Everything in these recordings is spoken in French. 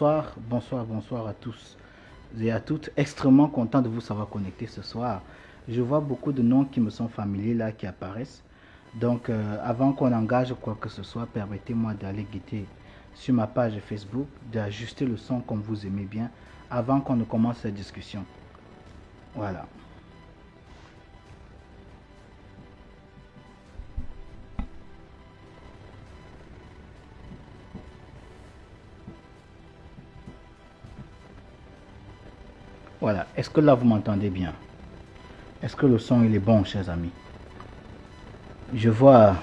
Bonsoir, bonsoir, bonsoir à tous et à toutes. Extrêmement content de vous savoir connecter ce soir. Je vois beaucoup de noms qui me sont familiers là, qui apparaissent. Donc, euh, avant qu'on engage quoi que ce soit, permettez-moi d'aller guetter sur ma page Facebook, d'ajuster le son comme vous aimez bien, avant qu'on ne commence cette discussion. Voilà. Voilà. Est-ce que là, vous m'entendez bien? Est-ce que le son, il est bon, chers amis? Je vois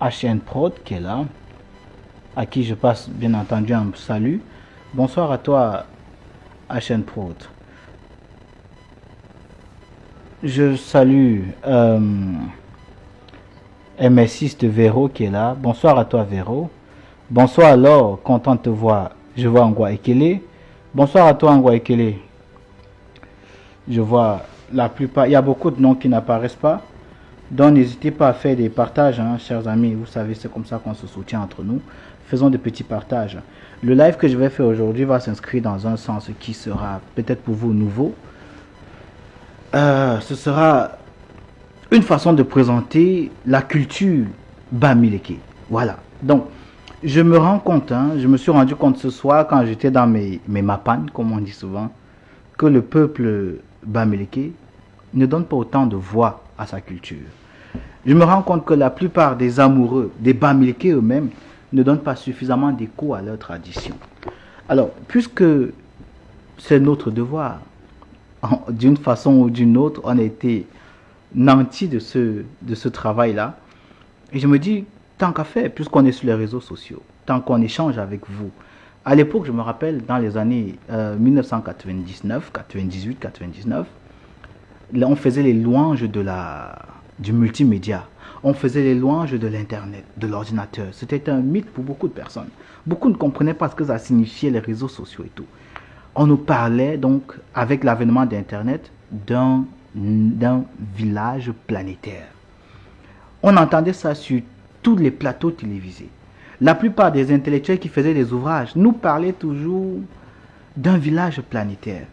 HN Prod qui est là, à qui je passe bien entendu un salut. Bonsoir à toi, HN Prod. Je salue euh, MS6 de Véro qui est là. Bonsoir à toi, Véro. Bonsoir alors, content de te voir. Je vois Angwa Ekele. Bonsoir à toi, Angwa Ekele. Je vois la plupart, il y a beaucoup de noms qui n'apparaissent pas. Donc n'hésitez pas à faire des partages, hein, chers amis. Vous savez, c'est comme ça qu'on se soutient entre nous. Faisons des petits partages. Le live que je vais faire aujourd'hui va s'inscrire dans un sens qui sera peut-être pour vous nouveau. Euh, ce sera une façon de présenter la culture Bamileke. Voilà. Donc, je me rends compte, hein, je me suis rendu compte ce soir quand j'étais dans mes, mes mapanes, comme on dit souvent, que le peuple Bamileke ne donne pas autant de voix à sa culture. Je me rends compte que la plupart des amoureux, des Bamileke eux-mêmes, ne donnent pas suffisamment d'écho à leur tradition. Alors, puisque c'est notre devoir, d'une façon ou d'une autre, on a été nantis de ce, de ce travail-là. Et je me dis, tant qu'à faire, puisqu'on est sur les réseaux sociaux, tant qu'on échange avec vous, à l'époque, je me rappelle, dans les années 1999, 98, 99, on faisait les louanges de la, du multimédia. On faisait les louanges de l'Internet, de l'ordinateur. C'était un mythe pour beaucoup de personnes. Beaucoup ne comprenaient pas ce que ça signifiait les réseaux sociaux et tout. On nous parlait donc, avec l'avènement d'Internet, d'un village planétaire. On entendait ça sur tous les plateaux télévisés. La plupart des intellectuels qui faisaient des ouvrages nous parlaient toujours d'un village planétaire.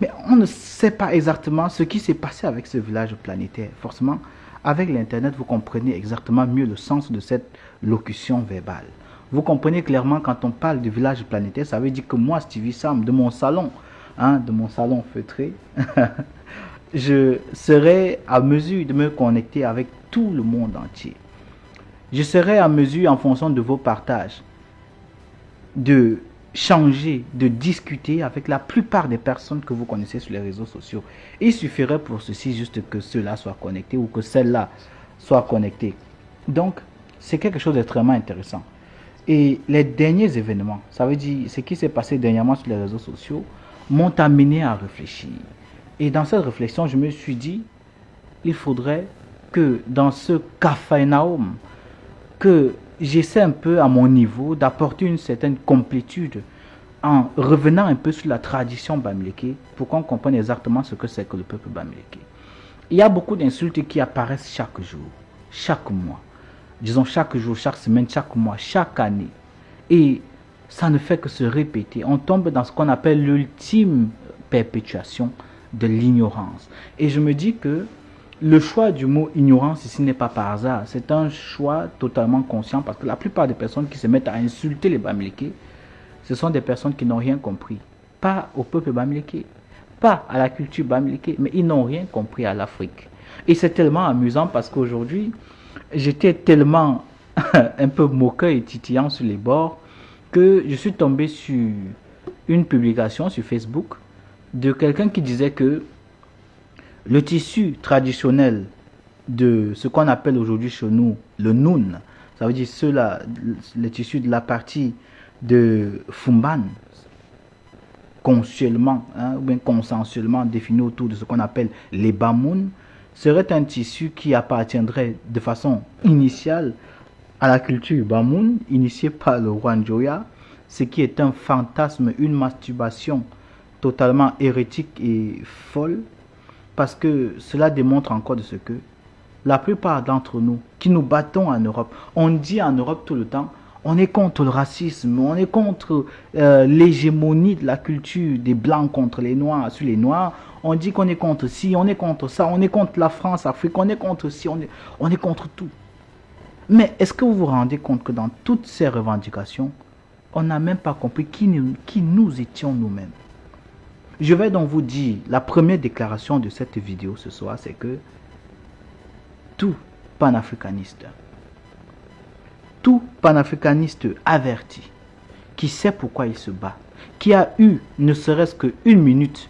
Mais on ne sait pas exactement ce qui s'est passé avec ce village planétaire. Forcément, avec l'Internet, vous comprenez exactement mieux le sens de cette locution verbale. Vous comprenez clairement quand on parle du village planétaire, ça veut dire que moi, Stevie Sam, de mon salon, hein, de mon salon feutré, je serai à mesure de me connecter avec tout le monde entier je serai à mesure, en fonction de vos partages, de changer, de discuter avec la plupart des personnes que vous connaissez sur les réseaux sociaux. Il suffirait pour ceci juste que ceux-là soient connectés ou que celle-là soit connectée. Donc, c'est quelque chose d'extrêmement intéressant. Et les derniers événements, ça veut dire ce qui s'est passé dernièrement sur les réseaux sociaux, m'ont amené à réfléchir. Et dans cette réflexion, je me suis dit, il faudrait que dans ce Naum, que j'essaie un peu à mon niveau d'apporter une certaine complétude en revenant un peu sur la tradition bamileke pour qu'on comprenne exactement ce que c'est que le peuple bamileke. Il y a beaucoup d'insultes qui apparaissent chaque jour, chaque mois. Disons chaque jour, chaque semaine, chaque mois, chaque année. Et ça ne fait que se répéter. On tombe dans ce qu'on appelle l'ultime perpétuation de l'ignorance. Et je me dis que le choix du mot ignorance ici n'est pas par hasard. C'est un choix totalement conscient parce que la plupart des personnes qui se mettent à insulter les Bamileke, ce sont des personnes qui n'ont rien compris. Pas au peuple Bamileke, pas à la culture Bamileke, mais ils n'ont rien compris à l'Afrique. Et c'est tellement amusant parce qu'aujourd'hui, j'étais tellement un peu moqueur et titillant sur les bords que je suis tombé sur une publication sur Facebook de quelqu'un qui disait que le tissu traditionnel de ce qu'on appelle aujourd'hui chez nous le noun, ça veut dire le tissu de la partie de Fumban, consensuellement, hein, ou bien consensuellement défini autour de ce qu'on appelle les Bamoun, serait un tissu qui appartiendrait de façon initiale à la culture Bamoun, initiée par le roi Njoya, ce qui est un fantasme, une masturbation totalement hérétique et folle, parce que cela démontre encore de ce que la plupart d'entre nous qui nous battons en Europe, on dit en Europe tout le temps, On est contre le racisme, on est contre euh, l'hégémonie de la culture des blancs contre les noirs sur les noirs. On dit qu'on est contre ci, on est contre ça, on est contre la France, Afrique, on est contre ci, on est, on est contre tout. Mais est-ce que vous vous rendez compte que dans toutes ces revendications, on n'a même pas compris qui nous étions nous-mêmes? Je vais donc vous dire, la première déclaration de cette vidéo ce soir, c'est que tout panafricaniste, tout panafricaniste averti, qui sait pourquoi il se bat, qui a eu ne serait-ce qu'une minute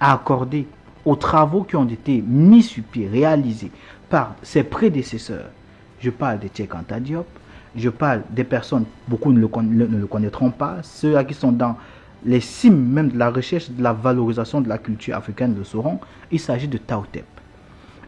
à accorder aux travaux qui ont été mis sur pied, réalisés par ses prédécesseurs. Je parle de Tchekanta Diop, je parle des personnes, beaucoup ne le, connaîtront pas, ceux qui sont dans les cimes même de la recherche de la valorisation de la culture africaine le sauront. Il s'agit de Tautep.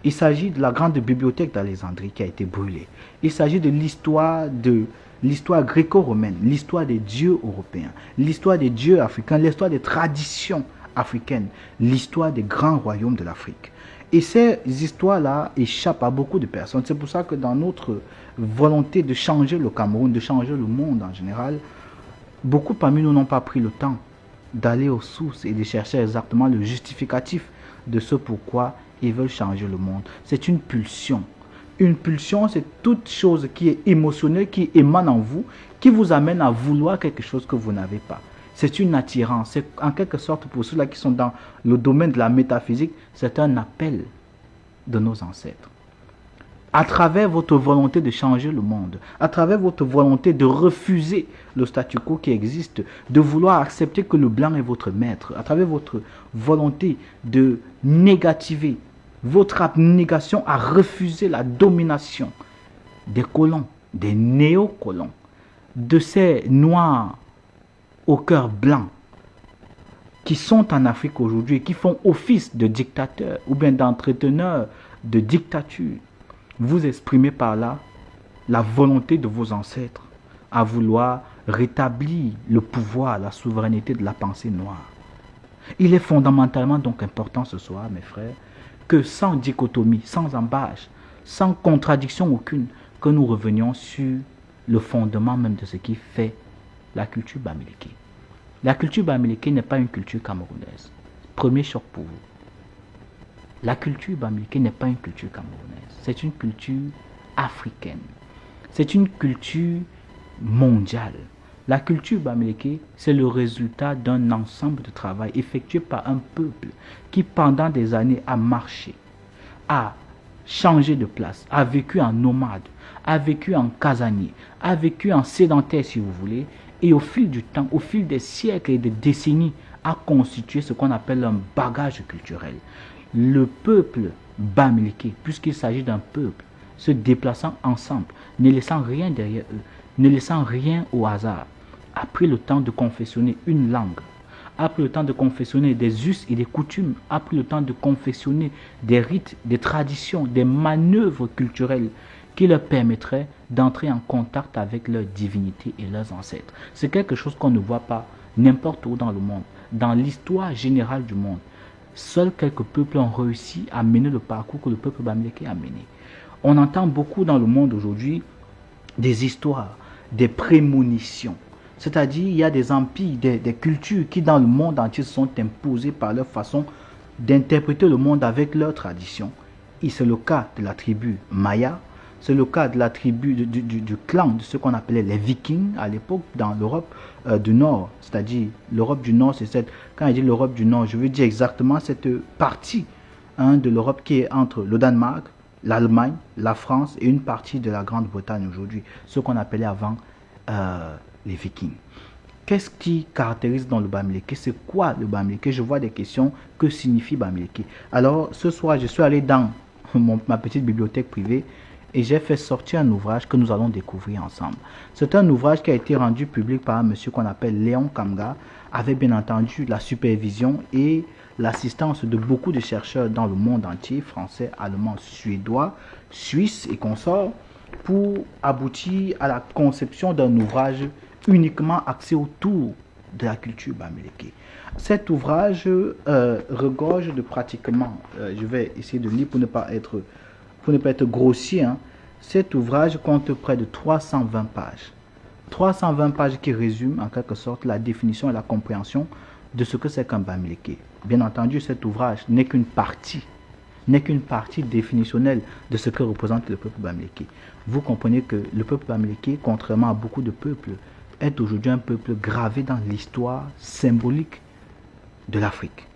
Il s'agit de la grande bibliothèque d'Alexandrie qui a été brûlée. Il s'agit de l'histoire de l'histoire gréco-romaine, l'histoire des dieux européens, l'histoire des dieux africains, l'histoire des traditions africaines, l'histoire des grands royaumes de l'Afrique. Et ces histoires-là échappent à beaucoup de personnes. C'est pour ça que dans notre volonté de changer le Cameroun, de changer le monde en général, beaucoup parmi nous n'ont pas pris le temps d'aller aux sources et de chercher exactement le justificatif de ce pourquoi ils veulent changer le monde. C'est une pulsion. Une pulsion, c'est toute chose qui est émotionnelle, qui émane en vous, qui vous amène à vouloir quelque chose que vous n'avez pas. C'est une attirance. C'est en quelque sorte pour ceux-là qui sont dans le domaine de la métaphysique, c'est un appel de nos ancêtres. À travers votre volonté de changer le monde, à travers votre volonté de refuser le statu quo qui existe, de vouloir accepter que le blanc est votre maître, à travers votre volonté de négativer votre abnégation à refuser la domination des colons, des néocolons, de ces noirs au cœur blanc qui sont en Afrique aujourd'hui et qui font office de dictateurs ou bien d'entrepreneurs de dictature, vous exprimez par là la volonté de vos ancêtres à vouloir rétablir le pouvoir, la souveraineté de la pensée noire. Il est fondamentalement donc important ce soir, mes frères, que sans dichotomie, sans embâche, sans contradiction aucune, que nous revenions sur le fondement même de ce qui fait la culture bamileke. La culture bamileke n'est pas une culture camerounaise. Premier choc pour vous. La culture bamileke n'est pas une culture camerounaise. C'est une culture africaine. C'est une culture mondiale. La culture bamileke, c'est le résultat d'un ensemble de travail effectué par un peuple qui pendant des années a marché, a changé de place, a vécu en nomade, a vécu en casanier, a vécu en sédentaire si vous voulez, et au fil du temps, au fil des siècles et des décennies, a constitué ce qu'on appelle un bagage culturel. Le peuple bamileke, puisqu'il s'agit d'un peuple, se déplaçant ensemble, ne laissant rien derrière eux, ne laissant rien au hasard, a pris le temps de confessionner une langue, a pris le temps de confessionner des us et des coutumes, a pris le temps de confessionner des rites, des traditions, des manœuvres culturelles qui leur permettraient d'entrer en contact avec leur divinité et leurs ancêtres. C'est quelque chose qu'on ne voit pas n'importe où dans le monde. Dans l'histoire générale du monde, seuls quelques peuples ont réussi à mener le parcours que le peuple bamileke a mené. On entend beaucoup dans le monde aujourd'hui des histoires, des prémonitions. C'est-à-dire, il y a des empires, des, cultures qui dans le monde entier sont imposées par leur façon d'interpréter le monde avec leur tradition. Et c'est le cas de la tribu Maya, c'est le cas de la tribu, du, clan de ce qu'on appelait les vikings à l'époque dans l'Europe euh, du Nord. C'est-à-dire, l'Europe du Nord, c'est cette... Quand je dis l'Europe du Nord, je veux dire exactement cette partie hein, de l'Europe qui est entre le Danemark, l'Allemagne, la France et une partie de la Grande-Bretagne aujourd'hui. Ce qu'on appelait avant euh, les vikings. Qu'est-ce qui caractérise dans le Bamileke? C'est quoi le Bamileke? Je vois des questions. Que signifie Bamileke? Alors, ce soir, je suis allé dans ma petite bibliothèque privée et j'ai fait sortir un ouvrage que nous allons découvrir ensemble. C'est un ouvrage qui a été rendu public par un monsieur qu'on appelle Léon Kamga, avec bien entendu la supervision et l'assistance de beaucoup de chercheurs dans le monde entier, français, allemand, suédois, suisse et consorts, pour aboutir à la conception d'un ouvrage uniquement axé autour de la culture bamileke. Cet ouvrage euh, regorge de pratiquement, euh, je vais essayer de lire pour ne pas être pour ne pas être grossier, hein, Cet ouvrage compte près de 320 pages. 320 pages qui résument en quelque sorte la définition et la compréhension de ce que c'est qu'un Bamileke. Bien entendu, cet ouvrage n'est qu'une partie, n'est qu'une partie définitionnelle de ce que représente le peuple Bamileke. Vous comprenez que le peuple Bamileke, contrairement à beaucoup de peuples, est aujourd'hui un peuple gravé dans l'histoire symbolique de l'Afrique.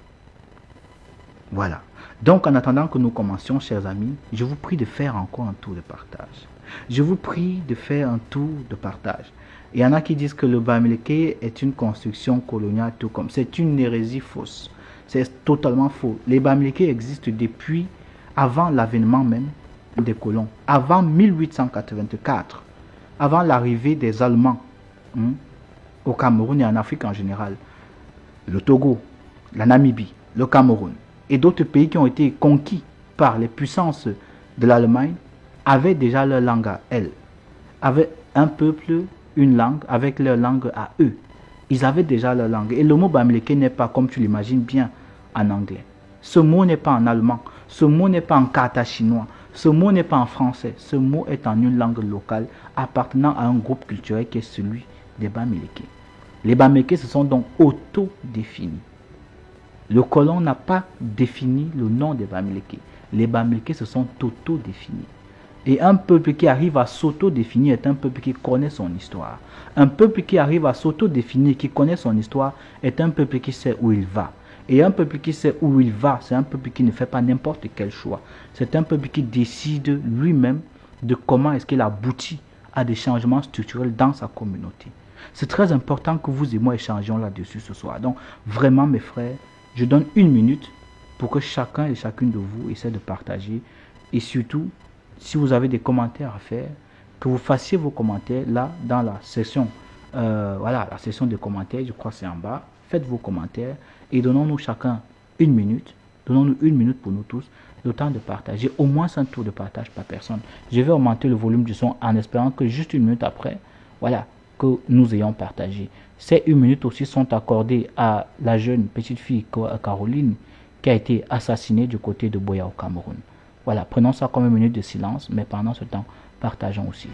Voilà. Donc, en attendant que nous commencions, chers amis, je vous prie de faire encore un tour de partage. Je vous prie de faire un tour de partage. Il y en a qui disent que le Bamileke est une construction coloniale, tout comme. C'est une hérésie fausse. C'est totalement faux. Les Bamileke existent depuis avant l'avènement même des colons, avant 1884, avant l'arrivée des Allemands hein, au Cameroun et en Afrique en général. Le Togo, la Namibie, le Cameroun et d'autres pays qui ont été conquis par les puissances de l'Allemagne avaient déjà leur langue à elles, avaient un peuple, une langue, avec leur langue à eux. Ils avaient déjà leur langue. Et le mot Bamileke n'est pas, comme tu l'imagines bien, en anglais. Ce mot n'est pas en allemand. Ce mot n'est pas en kata chinois. Ce mot n'est pas en français. Ce mot est en une langue locale appartenant à un groupe culturel qui est celui des Bamileke. Les Bamileke se sont donc auto-définis. Le colon n'a pas défini le nom des Bamileke. Les Bamileke se sont auto-définis. Et un peuple qui arrive à s'auto-définir est un peuple qui connaît son histoire. Un peuple qui arrive à s'auto-définir, qui connaît son histoire, est un peuple qui sait où il va. Et un peuple qui sait où il va, c'est un peuple qui ne fait pas n'importe quel choix. C'est un peuple qui décide lui-même de comment est-ce qu'il aboutit à des changements structurels dans sa communauté. C'est très important que vous et moi échangions là-dessus ce soir. Donc, vraiment, mes frères, je donne une minute pour que chacun et chacune de vous essaie de partager. Et surtout, si vous avez des commentaires à faire, que vous fassiez vos commentaires là dans la session. Euh, voilà, la session de commentaires, je crois que c'est en bas. Faites vos commentaires et donnons-nous chacun une minute. Donnons-nous une minute pour nous tous, le temps de partager au moins un tour de partage par personne. Je vais augmenter le volume du son en espérant que juste une minute après, voilà, que nous ayons partagé. Ces une minute aussi sont accordées à la jeune petite fille Caroline qui a été assassinée du côté de Boya au Cameroun. Voilà, prenons ça comme une minute de silence, mais pendant ce temps, partageons aussi.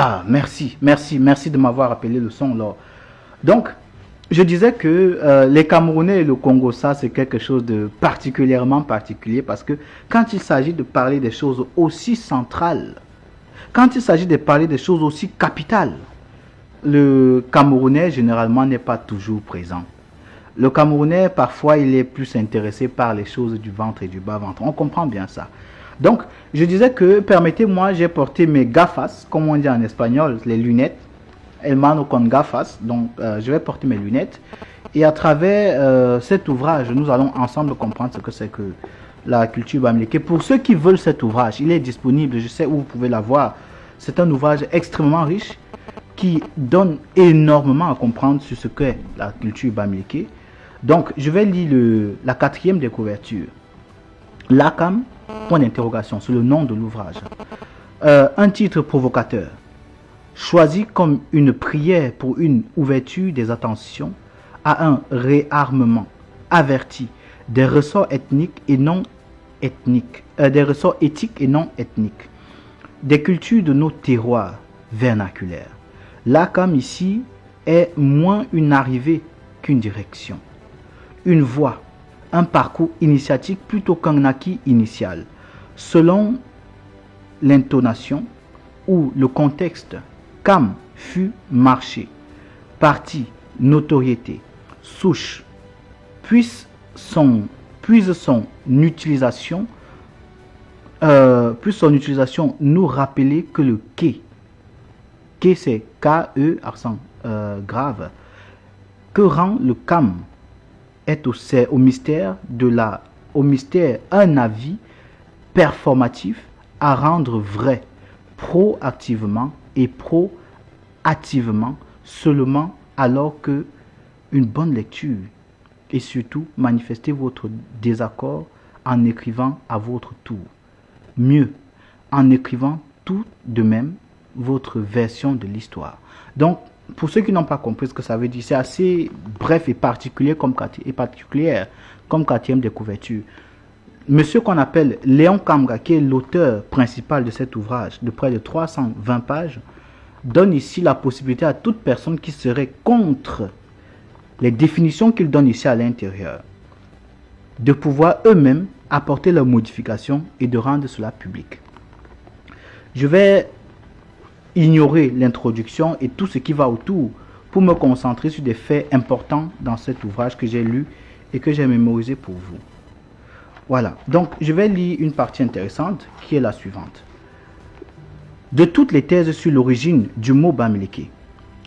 Ah, merci, merci, merci de m'avoir rappelé le son, là. Donc, je disais que euh, les Camerounais et le Congo, ça, c'est quelque chose de particulièrement particulier parce que quand il s'agit de parler des choses aussi centrales, quand il s'agit de parler des choses aussi capitales, le Camerounais, généralement, n'est pas toujours présent. Le Camerounais, parfois, il est plus intéressé par les choses du ventre et du bas-ventre. On comprend bien ça. Donc, je disais que, permettez-moi, j'ai porté mes gafas, comme on dit en espagnol, les lunettes, Elmano con gafas, donc euh, je vais porter mes lunettes. Et à travers euh, cet ouvrage, nous allons ensemble comprendre ce que c'est que la culture bamileke. Pour ceux qui veulent cet ouvrage, il est disponible, je sais où vous pouvez l'avoir. C'est un ouvrage extrêmement riche qui donne énormément à comprendre sur ce qu'est la culture bamileke. Donc, je vais lire la quatrième des couvertures. L'ACAM, point d'interrogation, c'est le nom de l'ouvrage. Euh, un titre provocateur choisi comme une prière pour une ouverture des attentions à un réarmement averti des ressorts ethniques et non ethniques, euh, des ressorts éthiques et non ethniques, des cultures de nos terroirs vernaculaires. Là, comme ici, est moins une arrivée qu'une direction, une voie, un parcours initiatique plutôt qu'un acquis initial, selon l'intonation ou le contexte Cam fut marché, parti, notoriété, souche, puisse son, puise son utilisation, euh, puisse son utilisation nous rappeler que le quai, quai c'est K-E, accent euh, grave, que rend le cam est au, mystère de la, au mystère un avis performatif à rendre vrai proactivement et proactivement seulement alors que une bonne lecture et surtout manifester votre désaccord en écrivant à votre tour. Mieux, en écrivant tout de même votre version de l'histoire. Donc, pour ceux qui n'ont pas compris ce que ça veut dire, c'est assez bref et particulier particulière comme quatrième de couverture. Monsieur qu'on appelle Léon Kamga, qui est l'auteur principal de cet ouvrage de près de 320 pages, donne ici la possibilité à toute personne qui serait contre les définitions qu'il donne ici à l'intérieur de pouvoir eux-mêmes apporter leurs modifications et de rendre cela public. Je vais ignorer l'introduction et tout ce qui va autour pour me concentrer sur des faits importants dans cet ouvrage que j'ai lu et que j'ai mémorisé pour vous. Voilà, donc je vais lire une partie intéressante qui est la suivante. De toutes les thèses sur l'origine du mot Bamileke,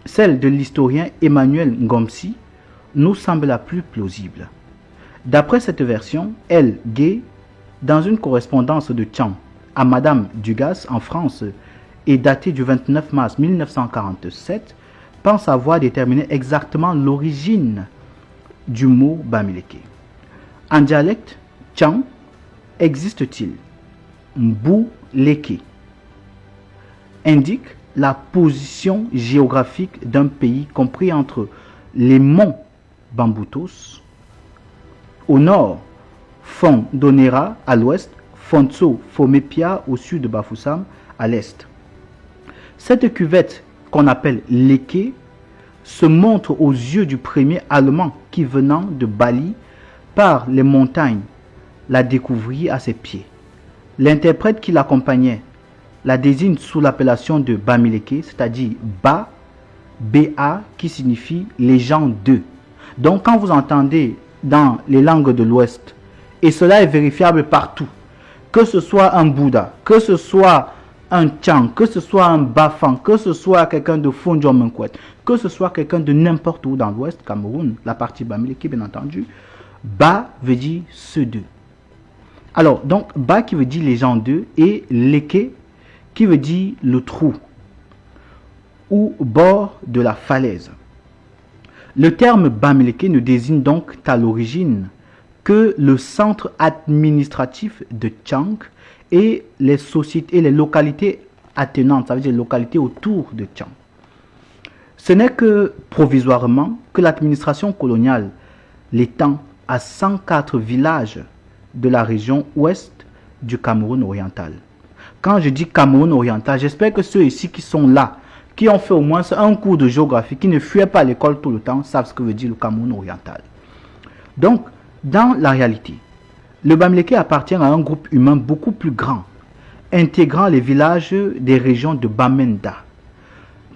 celle de l'historien Emmanuel Ngomsi nous semble la plus plausible. D'après cette version, elle, Gay, dans une correspondance de Tian à Madame Dugas en France et datée du 29 mars 1947, pense avoir déterminé exactement l'origine du mot Bamileke. En dialecte, Chang existe-t-il? Mbou-Leke indique la position géographique d'un pays compris entre les monts Bamboutos au nord, Fondonera à l'ouest, Fontso Fomepia au sud de Bafoussam à l'est. Cette cuvette qu'on appelle Leke se montre aux yeux du premier Allemand qui venant de Bali par les montagnes la découvrit à ses pieds. L'interprète qui l'accompagnait la désigne sous l'appellation de Bamileke, c'est-à-dire Ba, B-A, qui signifie les gens d'eux. Donc quand vous entendez dans les langues de l'Ouest, et cela est vérifiable partout, que ce soit un Bouddha, que ce soit un Chang, que ce soit un Bafang, que ce soit quelqu'un de Fonjomenkwet, que ce soit quelqu'un de n'importe où dans l'Ouest, Cameroun, la partie Bamileke bien entendu, Ba veut dire ceux d'eux. Alors, donc, Ba qui veut dire les gens d'eux et Leke qui veut dire le trou ou bord de la falaise. Le terme Bamileke ne désigne donc à l'origine que le centre administratif de Chang et les sociétés et les localités attenantes, ça veut dire les localités autour de Chang. Ce n'est que provisoirement que l'administration coloniale l'étend à 104 villages de la région ouest du Cameroun oriental. Quand je dis Cameroun oriental, j'espère que ceux ici qui sont là qui ont fait au moins un cours de géographie, qui ne fuyaient pas l'école tout le temps, savent ce que veut dire le Cameroun oriental. Donc, dans la réalité, le Bamileke appartient à un groupe humain beaucoup plus grand, intégrant les villages des régions de Bamenda,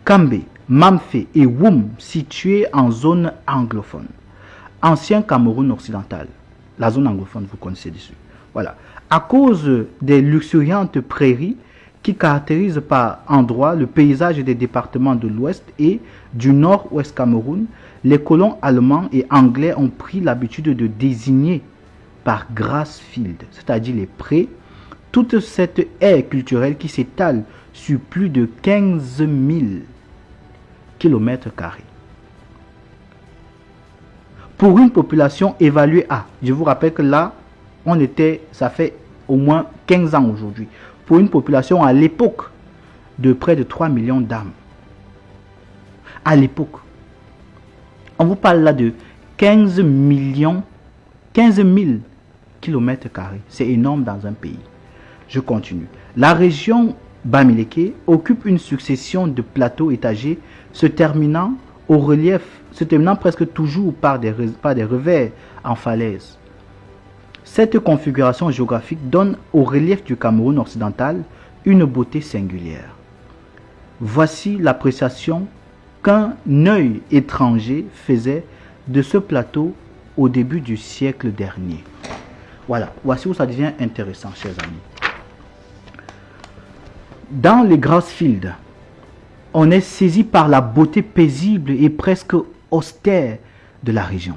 Kambe, Mamfe et Woum, situés en zone anglophone. Ancien Cameroun occidental. La zone anglophone, vous connaissez dessus. Voilà. À cause des luxuriantes prairies qui caractérisent par endroits le paysage des départements de l'ouest et du nord-ouest Cameroun, les colons allemands et anglais ont pris l'habitude de désigner par Grassfield, c'est-à-dire les prés, toute cette aire culturelle qui s'étale sur plus de 15 000 km. Pour une population évaluée à, je vous rappelle que là, on était, ça fait au moins 15 ans aujourd'hui, pour une population à l'époque de près de 3 millions d'âmes. À l'époque. On vous parle là de 15 millions, 15 000 C'est énorme dans un pays. Je continue. La région Bamileke occupe une succession de plateaux étagés se terminant au relief, se terminant presque toujours par des, par des revers en falaise. Cette configuration géographique donne au relief du Cameroun occidental une beauté singulière. Voici l'appréciation qu'un œil étranger faisait de ce plateau au début du siècle dernier. Voilà, voici où ça devient intéressant, chers amis. Dans les Grassfields, on est saisi par la beauté paisible et presque austère de la région.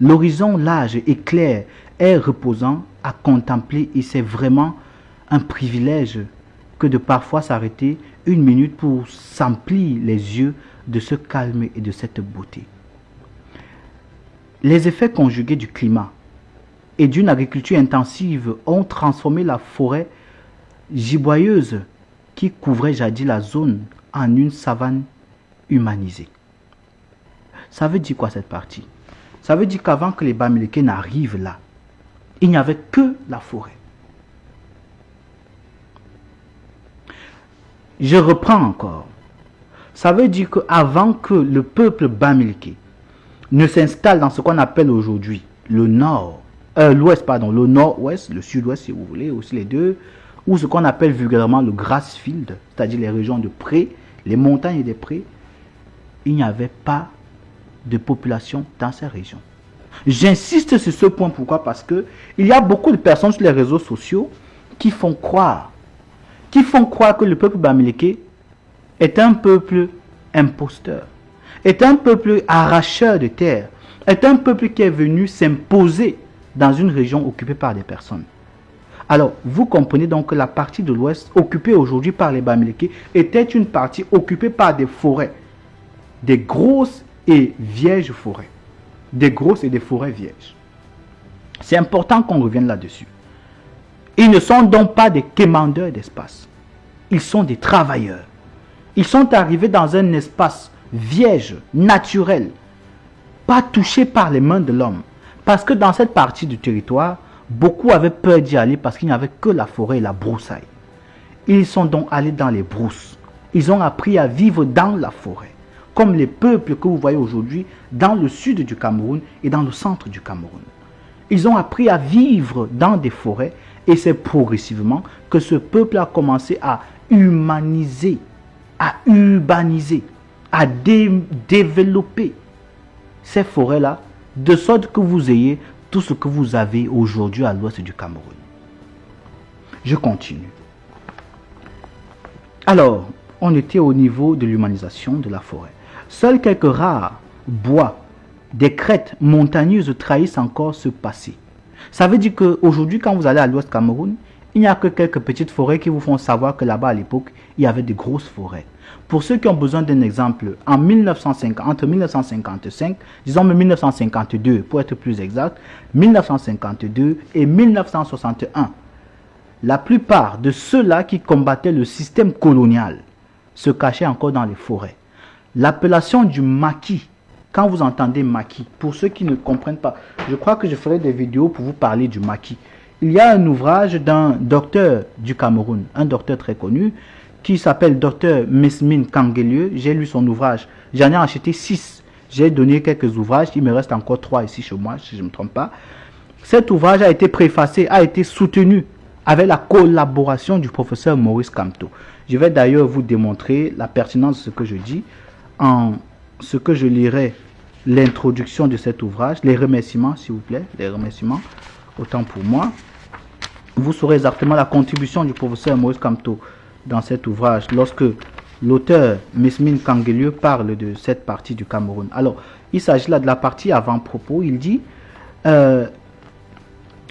L'horizon large et clair est reposant à contempler et c'est vraiment un privilège que de parfois s'arrêter une minute pour s'emplir les yeux de ce calme et de cette beauté. Les effets conjugués du climat et d'une agriculture intensive ont transformé la forêt giboyeuse qui couvrait jadis la zone en une savane humanisée. Ça veut dire quoi cette partie? Ça veut dire qu'avant que les Bamileke n'arrivent là, il n'y avait que la forêt. Je reprends encore. Ça veut dire qu'avant que le peuple Bamileke ne s'installe dans ce qu'on appelle aujourd'hui le nord, euh, l'ouest, pardon, le nord-ouest, le sud-ouest si vous voulez, aussi les deux, ou ce qu'on appelle vulgairement le grassfield, c'est-à-dire les régions de prés, les montagnes des prés, il n'y avait pas de population dans ces régions. J'insiste sur ce point, pourquoi? Parce que il y a beaucoup de personnes sur les réseaux sociaux qui font croire, qui font croire que le peuple bamileke est un peuple imposteur, est un peuple arracheur de terre, est un peuple qui est venu s'imposer dans une région occupée par des personnes. Alors, vous comprenez donc que la partie de l'ouest occupée aujourd'hui par les Bamileke était une partie occupée par des forêts, des grosses et vierges forêts, des grosses et des forêts vierges. C'est important qu'on revienne là-dessus. Ils ne sont donc pas des quémandeurs d'espace. Ils sont des travailleurs. Ils sont arrivés dans un espace vierge, naturel, pas touché par les mains de l'homme. Parce que dans cette partie du territoire, Beaucoup avaient peur d'y aller parce qu'il n'y avait que la forêt et la broussaille. Ils sont donc allés dans les brousses. Ils ont appris à vivre dans la forêt, comme les peuples que vous voyez aujourd'hui dans le sud du Cameroun et dans le centre du Cameroun. Ils ont appris à vivre dans des forêts et c'est progressivement que ce peuple a commencé à humaniser, à urbaniser, à développer ces forêts-là, de sorte que vous ayez tout ce que vous avez aujourd'hui à l'ouest du Cameroun. Je continue. Alors, on était au niveau de l'humanisation de la forêt. Seuls quelques rares bois, des crêtes montagneuses trahissent encore ce passé. Ça veut dire qu'aujourd'hui, quand vous allez à l'ouest Cameroun, il n'y a que quelques petites forêts qui vous font savoir que là-bas, à l'époque, il y avait des grosses forêts. Pour ceux qui ont besoin d'un exemple, en 1950, entre 1955, disons 1952 pour être plus exact, 1952 et 1961, la plupart de ceux-là qui combattaient le système colonial se cachaient encore dans les forêts. L'appellation du maquis, quand vous entendez maquis, pour ceux qui ne comprennent pas, je crois que je ferai des vidéos pour vous parler du maquis. Il y a un ouvrage d'un docteur du Cameroun, un docteur très connu, qui s'appelle Dr Mesmine Kangelieu. J'ai lu son ouvrage. J'en ai acheté six. J'ai donné quelques ouvrages. Il me reste encore trois ici chez moi, si je ne me trompe pas. Cet ouvrage a été préfacé, a été soutenu avec la collaboration du professeur Maurice Camto. Je vais d'ailleurs vous démontrer la pertinence de ce que je dis en ce que je lirai l'introduction de cet ouvrage, les remerciements s'il vous plaît, les remerciements, autant pour moi. Vous saurez exactement la contribution du professeur Maurice Camto dans cet ouvrage lorsque l'auteur Mesmine Kangelieu parle de cette partie du Cameroun. Alors, il s'agit là de la partie avant-propos. Il dit euh,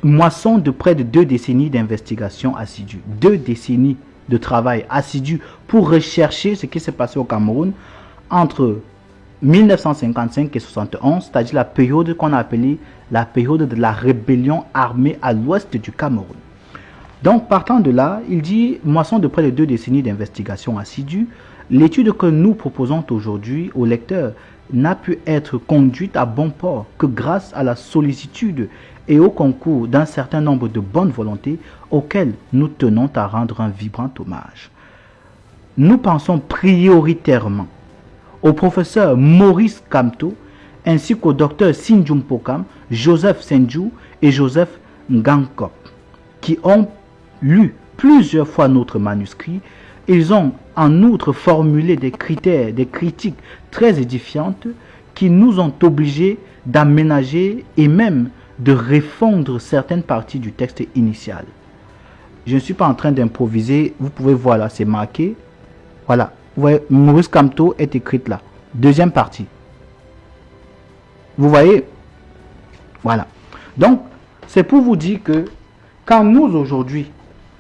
moisson de près de deux décennies d'investigation assidue, deux décennies de travail assidu pour rechercher ce qui s'est passé au Cameroun entre 1955 et 71, c'est-à-dire la période qu'on a appelée la période de la rébellion armée à l'ouest du Cameroun. Donc, partant de là, il dit, moisson de près de deux décennies d'investigation assidue, l'étude que nous proposons aujourd'hui aux lecteurs n'a pu être conduite à bon port que grâce à la sollicitude et au concours d'un certain nombre de bonnes volontés auxquelles nous tenons à rendre un vibrant hommage. Nous pensons prioritairement au professeur Maurice Kamto ainsi qu'au docteur Sinjum Pokam, Joseph Senju et Joseph Ngankop qui ont lu plusieurs fois notre manuscrit. Ils ont en outre formulé des critères, des critiques très édifiantes qui nous ont obligés d'aménager et même de refondre certaines parties du texte initial. Je ne suis pas en train d'improviser. Vous pouvez voir là, c'est marqué. Voilà. Vous voyez, Maurice Camto est écrite là. Deuxième partie. Vous voyez? Voilà. Donc, c'est pour vous dire que quand nous aujourd'hui,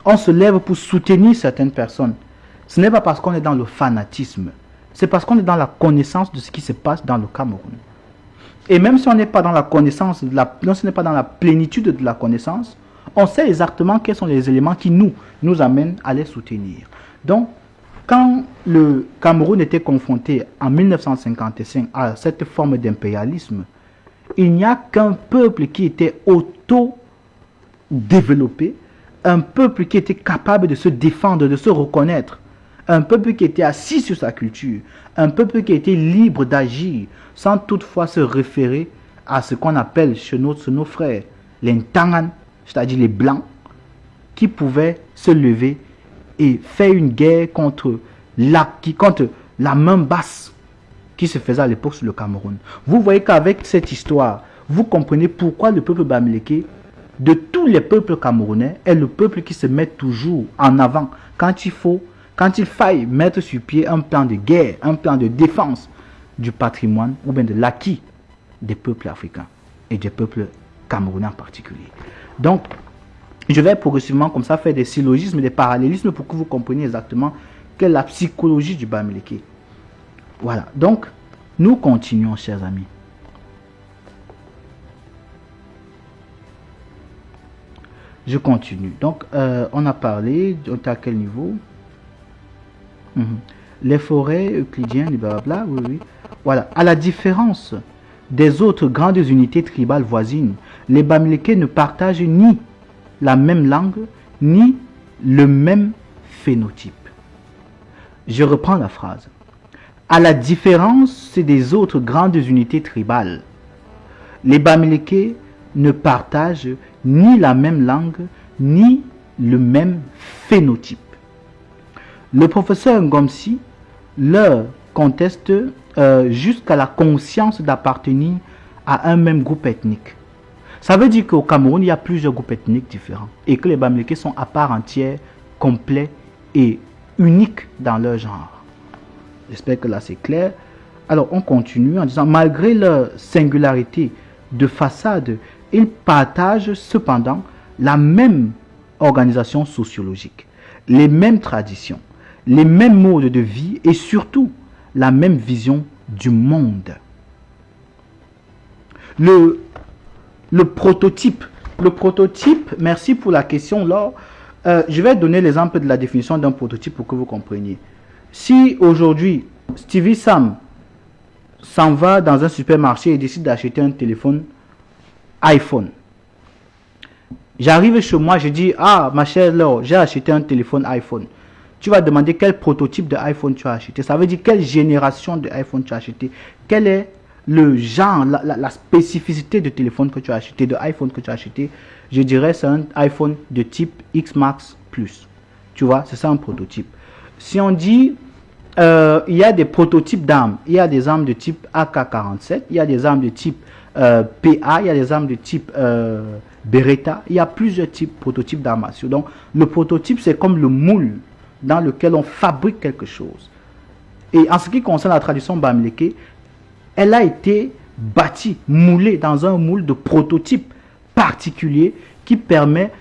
on se lève pour soutenir certaines personnes, ce n'est pas parce qu'on est dans le fanatisme. C'est parce qu'on est dans la connaissance de ce qui se passe dans le Cameroun. Et même si on n'est pas dans la connaissance, la, ce n'est pas dans la plénitude de la connaissance, on sait exactement quels sont les éléments qui nous, nous amènent à les soutenir. Donc, quand le Cameroun était confronté en 1955 à cette forme d'impérialisme, il n'y a qu'un peuple qui était auto-développé, un peuple qui était capable de se défendre, de se reconnaître, un peuple qui était assis sur sa culture, un peuple qui était libre d'agir, sans toutefois se référer à ce qu'on appelle chez nos, nos frères les Ntangan, c'est-à-dire les Blancs, qui pouvaient se lever et faire une guerre contre la, qui, contre la main basse qui se faisait à l'époque sur le Cameroun. Vous voyez qu'avec cette histoire, vous comprenez pourquoi le peuple bamileke, de tous les peuples camerounais, est le peuple qui se met toujours en avant quand il faut quand il faille mettre sur pied un plan de guerre, un plan de défense du patrimoine ou bien de l'acquis des peuples africains et des peuples camerounais en particulier. Donc, je vais progressivement comme ça faire des syllogismes, des parallélismes pour que vous compreniez exactement quelle est la psychologie du Bamileke. Voilà, donc nous continuons, chers amis. Je continue. Donc, euh, on a parlé, à quel niveau? Mhm. Les forêts euclidiennes, blablabla, oui, oui. Voilà. À la différence des autres grandes unités tribales voisines, les Bamileke ne partagent ni la même langue, ni le même phénotype. Je reprends la phrase. À la différence des autres grandes unités tribales, les Bamileke ne partagent ni la même langue, ni le même phénotype. Le professeur Ngomsi leur conteste euh, jusqu'à la conscience d'appartenir à un même groupe ethnique. Ça veut dire qu'au Cameroun, il y a plusieurs groupes ethniques différents et que les Bamileke sont à part entière, complets et uniques dans leur genre. J'espère que là c'est clair. Alors on continue en disant, malgré leur singularité de façade, ils partagent cependant la même organisation sociologique, les mêmes traditions, les mêmes modes de vie et surtout la même vision du monde. Le, le prototype, le prototype, merci pour la question là. Euh, je vais donner l'exemple de la définition d'un prototype pour que vous compreniez. Si aujourd'hui Stevie Sam s'en va dans un supermarché et décide d'acheter un téléphone iPhone, j'arrive chez moi, je dis Ah, ma chère Laure, j'ai acheté un téléphone iPhone. tu vas demander quel prototype de iPhone tu as acheté. Ça veut dire quelle génération de iPhone tu as acheté. Quel est le genre, la, spécificité de téléphone que tu as acheté, de iPhone que tu as acheté? Je dirais c'est un iPhone de type X Max Plus. Tu vois, c'est ça un prototype. Si on dit, euh, il y a des prototypes d'armes. Il y a des armes de type AK-47, il y a des armes de type euh, PA, il y a des armes de type euh, Beretta. Il y a plusieurs types prototypes d'armature. Donc, le prototype, c'est comme le moule dans lequel on fabrique quelque chose. Et en ce qui concerne la tradition bamileke, elle a été bâtie, moulée dans un moule de prototype particulier qui permet,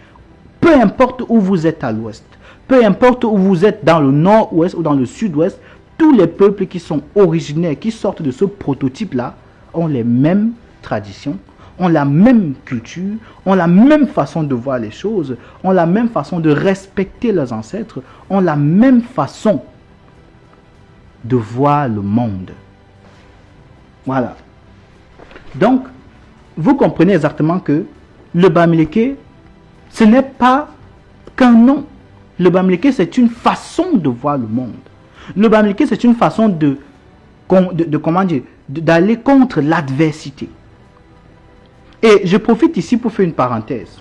peu importe où vous êtes à l'ouest, peu importe où vous êtes dans le nord-ouest ou dans le sud-ouest, tous les peuples qui sont originaires, qui sortent de ce prototype-là, ont les mêmes traditions, ont la même culture, ont la même façon de voir les choses, ont la même façon de respecter leurs ancêtres, ont la même façon de voir le monde. Voilà. Donc, vous comprenez exactement que le Bamileke, ce n'est pas qu'un nom. Le Bamileke, c'est une façon de voir le monde. Le Bamileke, c'est une façon de, d'aller contre l'adversité. Et je profite ici pour faire une parenthèse.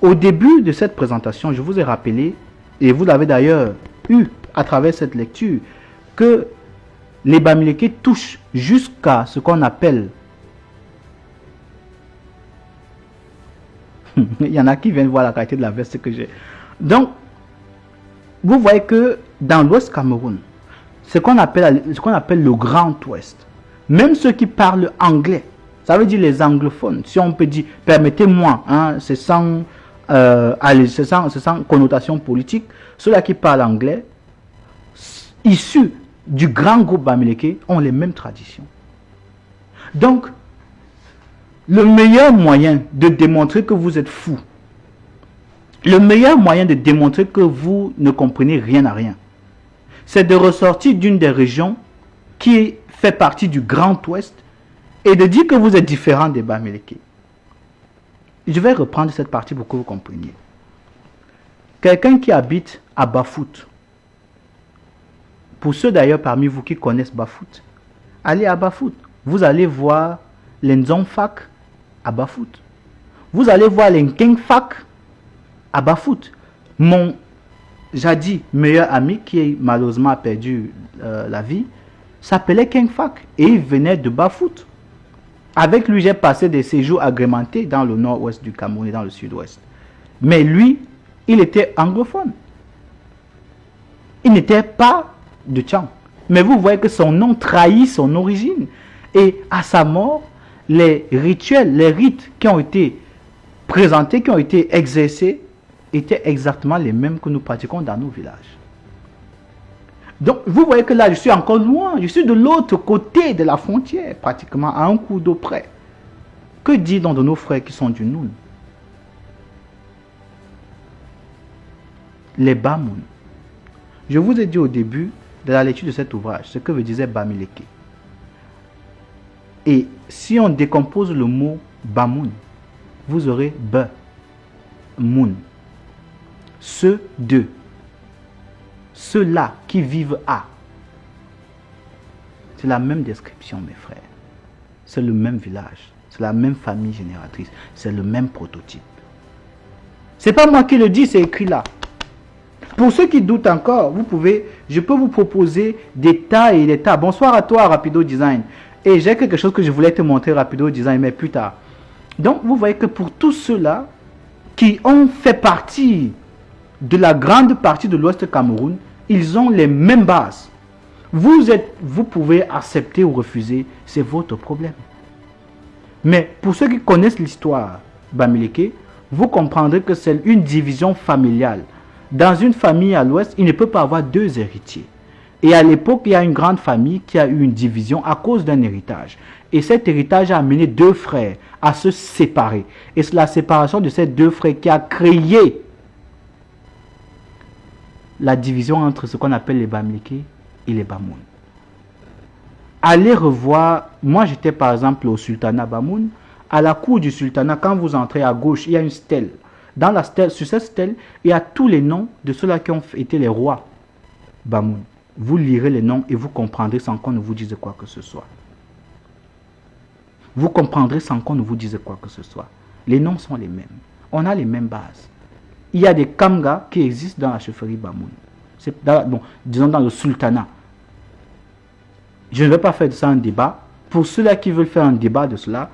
Au début de cette présentation, je vous ai rappelé, et vous l'avez d'ailleurs eu à travers cette lecture, que les Bamileke touchent jusqu'à ce qu'on appelle... Il y en a qui viennent voir la qualité de la veste que j'ai. Donc, vous voyez que dans l'Ouest Cameroun, ce qu'on appelle, ce qu'on appelle le Grand Ouest, même ceux qui parlent anglais, ça veut dire les anglophones, si on peut dire, permettez-moi, hein, c'est sans, euh, sans, sans connotation politique, ceux-là qui parlent anglais, issus du grand groupe Bamileke ont les mêmes traditions. Donc, le meilleur moyen de démontrer que vous êtes fou, le meilleur moyen de démontrer que vous ne comprenez rien à rien, c'est de ressortir d'une des régions qui fait partie du Grand Ouest et de dire que vous êtes différent des Bamileke. Je vais reprendre cette partie pour que vous compreniez. Quelqu'un qui habite à Bafout, pour ceux d'ailleurs parmi vous qui connaissent Bafout, allez à Bafout. Vous allez voir les Fak à Bafout. Vous allez voir les Fak à Bafout. Mon jadis meilleur ami qui malheureusement a perdu euh, la vie s'appelait Fak et il venait de Bafout. Avec lui, j'ai passé des séjours agrémentés dans le nord-ouest du Cameroun et dans le sud-ouest. Mais lui, il était anglophone. Il n'était pas de Tchang. Mais vous voyez que son nom trahit son origine. Et à sa mort, les rituels, les rites qui ont été présentés, qui ont été exercés, étaient exactement les mêmes que nous pratiquons dans nos villages. Donc, vous voyez que là, je suis encore loin. Je suis de l'autre côté de la frontière, pratiquement à un coup d'eau près. Que dit donc de nos frères qui sont du Noun? Les Bamoun. Je vous ai dit au début de la lecture de cet ouvrage, ce que veut disait Bamileke. Et si on décompose le mot Bamoun, vous aurez B, Moun. Ceux deux. Ceux-là qui vivent à. C'est la même description, mes frères. C'est le même village. C'est la même famille génératrice. C'est le même prototype. C'est pas moi qui le dis, c'est écrit là. Pour ceux qui doutent encore, vous pouvez, je peux vous proposer des tas et des tas. Bonsoir à toi, Rapido Design. Et j'ai quelque chose que je voulais te montrer, Rapido Design, mais plus tard. Donc, vous voyez que pour tous ceux-là qui ont fait partie de la grande partie de l'Ouest Cameroun, ils ont les mêmes bases. Vous, êtes, vous pouvez accepter ou refuser, c'est votre problème. Mais pour ceux qui connaissent l'histoire Bamileke, vous comprendrez que c'est une division familiale. Dans une famille à l'ouest, il ne peut pas avoir deux héritiers. Et à l'époque, il y a une grande famille qui a eu une division à cause d'un héritage. Et cet héritage a amené deux frères à se séparer. Et c'est la séparation de ces deux frères qui a créé la division entre ce qu'on appelle les Bamileke et les Bamoun. Allez revoir, moi j'étais par exemple au sultanat Bamoun, à la cour du sultanat, quand vous entrez à gauche, il y a une stèle Dans la stèle, sur cette stèle, il y a tous les noms de ceux-là qui ont été les rois Bamoun. Vous lirez les noms et vous comprendrez sans qu'on ne vous dise quoi que ce soit. Vous comprendrez sans qu'on ne vous dise quoi que ce soit. Les noms sont les mêmes. On a les mêmes bases. Il y a des kamgas qui existent dans la chefferie Bamoun. Disons dans le sultanat. Je ne vais pas faire de ça un débat. Pour ceux-là qui veulent faire un débat de cela,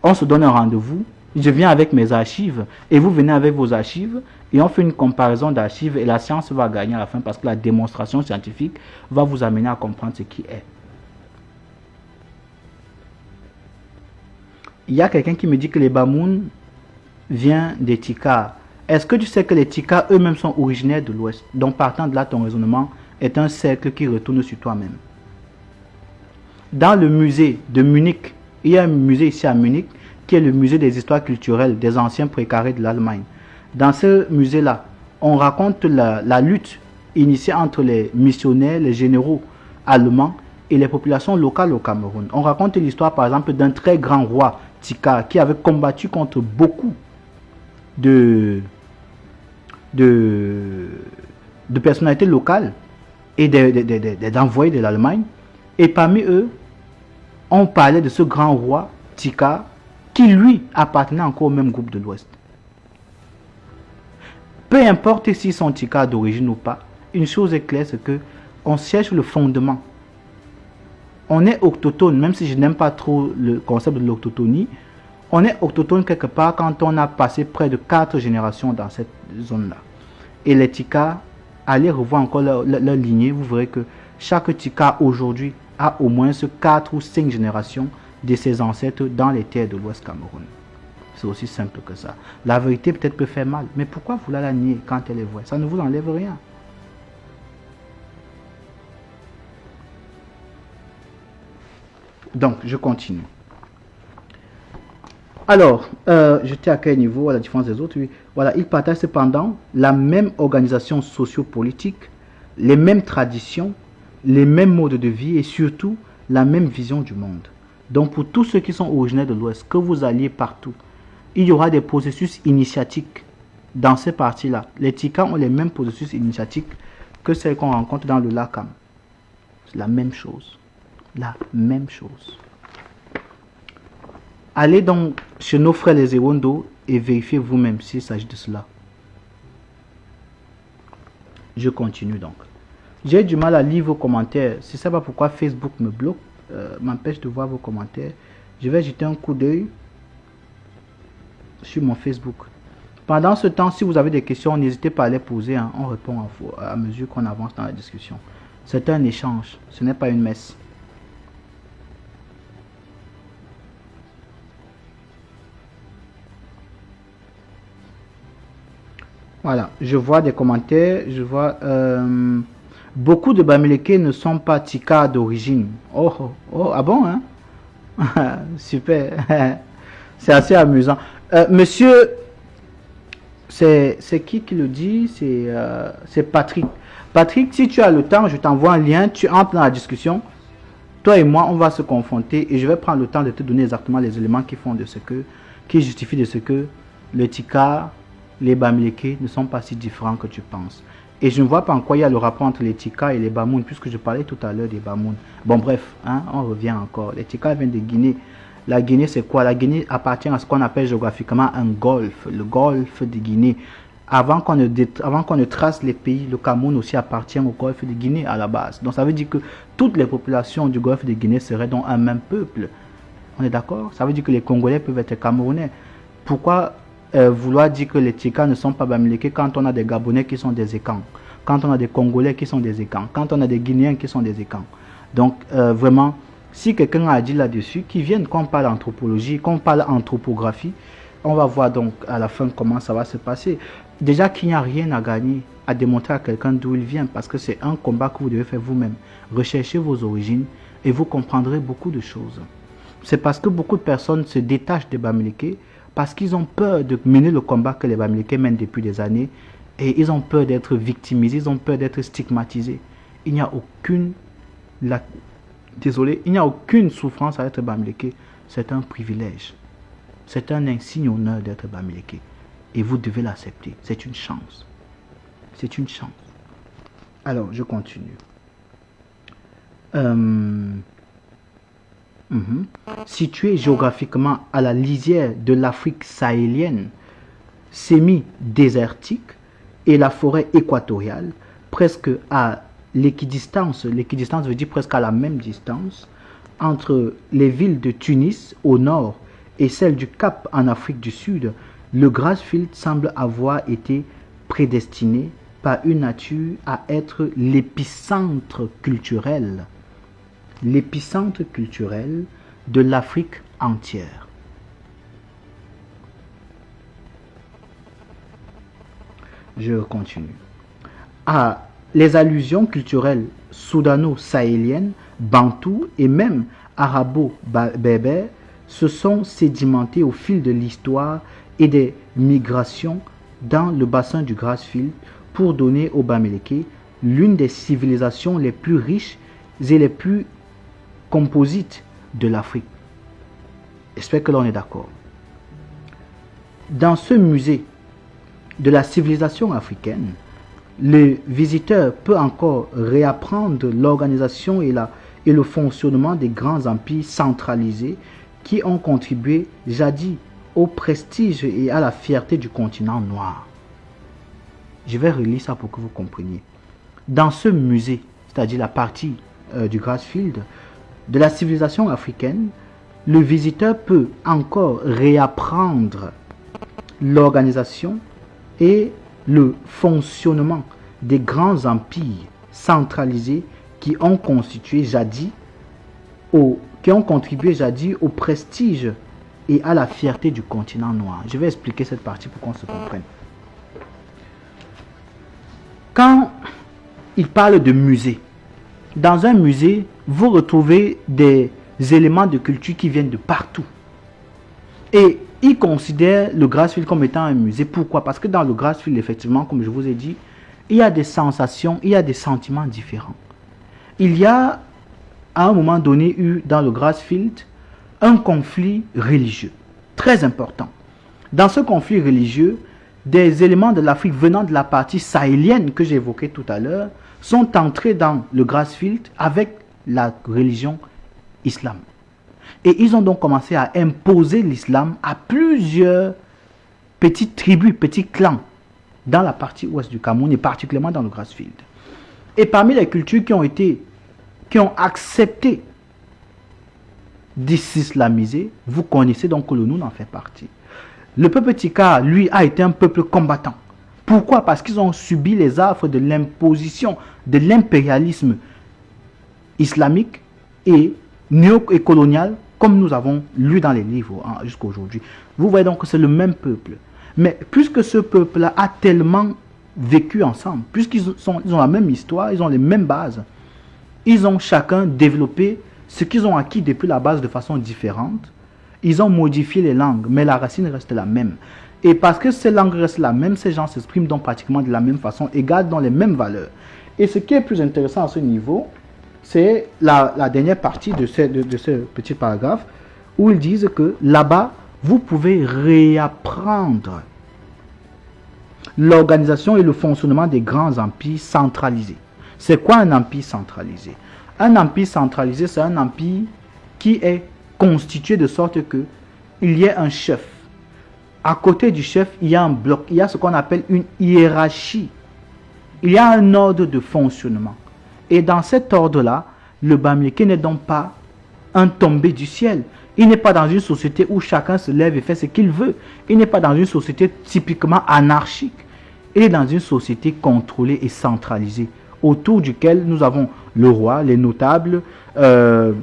on se donne un rendez-vous. Je viens avec mes archives et vous venez avec vos archives et on fait une comparaison d'archives et la science va gagner à la fin parce que la démonstration scientifique va vous amener à comprendre ce qui est. Il y a quelqu'un qui me dit que les Bamoun viennent des. Est-ce que tu sais que les Tika eux-mêmes sont originaires de l'Ouest Donc partant de là, ton raisonnement est un cercle qui retourne sur toi-même. Dans le musée de Munich, il y a un musée ici à Munich qui est le musée des histoires culturelles des anciens précarés de l'Allemagne. Dans ce musée-là, on raconte la, lutte initiée entre les missionnaires, les généraux allemands et les populations locales au Cameroun. On raconte l'histoire par exemple d'un très grand roi, Tika, qui avait combattu contre beaucoup de, de, de personnalités locales et d'envoyés de, de l'Allemagne. Et parmi eux, on parlait de ce grand roi, Tika, qui lui appartenait encore au même groupe de l'Ouest. Peu importe s'ils sont Tika d'origine ou pas, une chose est claire, c'est que on cherche le fondement. On est autochtone, même si je n'aime pas trop le concept de l'autochtonie, on est autochtone quelque part quand on a passé près de quatre générations dans cette zone-là. Et les Tika, allez revoir encore leur, lignée, vous verrez que chaque Tika aujourd'hui a au moins quatre ou cinq générations de ses ancêtres dans les terres de l'Ouest Cameroun. C'est aussi simple que ça. La vérité peut-être peut faire mal, mais pourquoi vous la nier quand elle est vraie? Ça ne vous enlève rien. Donc, je continue. Alors, euh, j'étais à quel niveau à la différence des autres? Voilà, ils partagent cependant la même organisation sociopolitique, les mêmes traditions, les mêmes modes de vie et surtout la même vision du monde. Donc, pour tous ceux qui sont originaires de l'Ouest, que vous alliez partout, il y aura des processus initiatiques dans ces parties-là. Les Tika ont les mêmes processus initiatiques que celles qu'on rencontre dans le Lakam. C'est la même chose. La même chose. Allez donc chez nos frères les Ewondo et vérifiez vous-même s'il s'agit de cela. Je continue donc. J'ai du mal à lire vos commentaires. C'est ça pas pourquoi Facebook me bloque, euh, m'empêche de voir vos commentaires. Je vais jeter un coup d'œil sur mon Facebook. Pendant ce temps, si vous avez des questions, n'hésitez pas à les poser. Hein. On répond à mesure qu'on avance dans la discussion. C'est un échange, ce n'est pas une messe. Voilà, je vois des commentaires, je vois... Euh, beaucoup de Bamileke ne sont pas Tika d'origine. Oh, oh, oh, ah bon, hein? Super. C'est assez amusant. Euh, monsieur, c'est qui qui le dit? Euh, C'est Patrick. Patrick, si tu as le temps, je t'envoie un lien, tu entres dans la discussion. Toi et moi, on va se confronter et je vais prendre le temps de te donner exactement les éléments qui font de ce que, qui justifient de ce que le Tika les Bamileke ne sont pas si différents que tu penses. Et je ne vois pas en quoi il y a le rapport entre les Tika et les Bamoun, puisque je parlais tout à l'heure des Bamoun. Bon, bref, hein, on revient encore. Les Tika viennent de Guinée. La Guinée, c'est quoi? La Guinée appartient à ce qu'on appelle géographiquement un golfe, le golfe de Guinée. Avant qu'on ne, avant qu'on ne trace les pays, le Cameroun aussi appartient au golfe de Guinée à la base. Donc ça veut dire que toutes les populations du golfe de Guinée seraient donc un même peuple. On est d'accord? Ça veut dire que les Congolais peuvent être Camerounais. Pourquoi euh, vouloir dire que les Tika ne sont pas Bamileke quand on a des Gabonais qui sont des écans, quand on a des Congolais qui sont des écans, quand on a des Guinéens qui sont des écans. Donc, euh, vraiment, si quelqu'un a dit là-dessus, qu'il vienne qu'on parle anthropologie, qu'on parle anthropographie, on va voir donc à la fin comment ça va se passer. Déjà qu'il n'y a rien à gagner à démontrer à quelqu'un d'où il vient, parce que c'est un combat que vous devez faire vous-même. Recherchez vos origines et vous comprendrez beaucoup de choses. C'est parce que beaucoup de personnes se détachent des Bamileke parce qu'ils ont peur de mener le combat que les Bamileke mènent depuis des années et ils ont peur d'être victimisés, ils ont peur d'être stigmatisés. Il n'y a aucune, la, désolé, il n'y a aucune souffrance à être Bamileke. C'est un privilège. C'est un insigne honneur d'être Bamileke. et vous devez l'accepter. C'est une chance. C'est une chance. Alors, je continue. Euh, mhm. Situé géographiquement à la lisière de l'Afrique sahélienne, semi-désertique, et la forêt équatoriale, presque à l'équidistance, l'équidistance veut dire presque à la même distance, entre les villes de Tunis au nord et celle du Cap en Afrique du Sud, le Grassfield semble avoir été prédestiné par une nature à être l'épicentre culturel, l'épicentre culturel de l'Afrique entière. Je continue. Les allusions culturelles soudano-sahéliennes, bantoues et même arabo-berbères se sont sédimentées au fil de l'histoire et des migrations dans le bassin du Grassfield pour donner au Bamileke l'une des civilisations les plus riches et les plus composites de l'Afrique. J'espère que l'on est d'accord. Dans ce musée de la civilisation africaine, le visiteur peut encore réapprendre l'organisation et, et le fonctionnement des grands empires centralisés qui ont contribué jadis au prestige et à la fierté du continent noir. Je vais relire ça pour que vous compreniez. Dans ce musée, c'est-à-dire la partie euh, du Grassfield, de la civilisation africaine, le visiteur peut encore réapprendre l'organisation et le fonctionnement des grands empires centralisés qui ont constitué jadis au, qui ont contribué jadis au prestige et à la fierté du continent noir. Je vais expliquer cette partie pour qu'on se comprenne. Quand il parle de musée, dans un musée, vous retrouvez des éléments de culture qui viennent de partout. Et il considère le Grassfield comme étant un musée. Pourquoi? Parce que dans le Grassfield, effectivement, comme je vous ai dit, il y a des sensations, il y a des sentiments différents. Il y a, à un moment donné, eu dans le Grassfield un conflit religieux très important. Dans ce conflit religieux, des éléments de l'Afrique venant de la partie sahélienne que j'évoquais tout à l'heure sont entrés dans le Grassfield avec la religion islam. Et ils ont donc commencé à imposer l'islam à plusieurs petites tribus, petits clans dans la partie ouest du Cameroun et particulièrement dans le Grassfield. Et parmi les cultures qui ont été, qui ont accepté d'islamiser, vous connaissez donc que le Noun en fait partie. Le peuple Tika, lui, a été un peuple combattant. Pourquoi? Parce qu'ils ont subi les affres de l'imposition, de l'impérialisme islamique et néo-colonial comme nous avons lu dans les livres hein, jusqu'à aujourd'hui. Vous voyez donc que c'est le même peuple. Mais puisque ce peuple-là a tellement vécu ensemble, puisqu'ils ils ont la même histoire, ils ont les mêmes bases, ils ont chacun développé ce qu'ils ont acquis depuis la base de façon différente. Ils ont modifié les langues, mais la racine reste la même. Et parce que ces langues restent la même, ces gens s'expriment donc pratiquement de la même façon et gardent dans les mêmes valeurs. Et ce qui est plus intéressant à ce niveau, c'est la, dernière partie de ce, de, ce petit paragraphe où ils disent que là-bas, vous pouvez réapprendre l'organisation et le fonctionnement des grands empires centralisés. C'est quoi un empire centralisé? Un empire centralisé, c'est un empire qui est constitué de sorte que il y ait un chef. À côté du chef, il y a un bloc, il y a ce qu'on appelle une hiérarchie. Il y a un ordre de fonctionnement. Et dans cet ordre-là, le Bamileke n'est donc pas un tombé du ciel. Il n'est pas dans une société où chacun se lève et fait ce qu'il veut. Il n'est pas dans une société typiquement anarchique. Il est dans une société contrôlée et centralisée, autour duquel nous avons le roi, les notables, euh,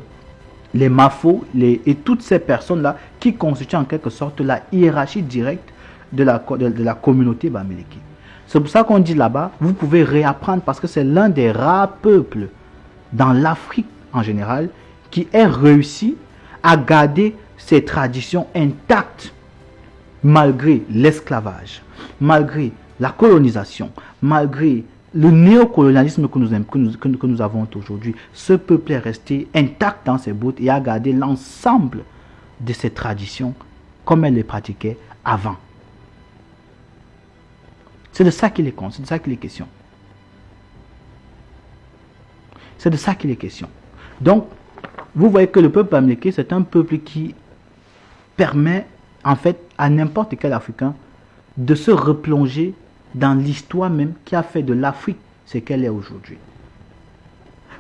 les mafos les, et toutes ces personnes-là qui constituent en quelque sorte la hiérarchie directe de la, de, la communauté Bamileke. C'est pour ça qu'on dit là-bas, vous pouvez réapprendre parce que c'est l'un des rares peuples dans l'Afrique en général qui ait réussi à garder ses traditions intactes malgré l'esclavage, malgré la colonisation, malgré le néocolonialisme que nous, avons aujourd'hui. Ce peuple est resté intact dans ses bouts et a gardé l'ensemble de ses traditions comme elle les pratiquait avant. C'est de ça qu'il est, c'est de ça qu'il est question. C'est de ça qu'il est question. Donc, vous voyez que le peuple bamileke, c'est un peuple qui permet, en fait, à n'importe quel Africain de se replonger dans l'histoire même qui a fait de l'Afrique ce qu'elle est aujourd'hui.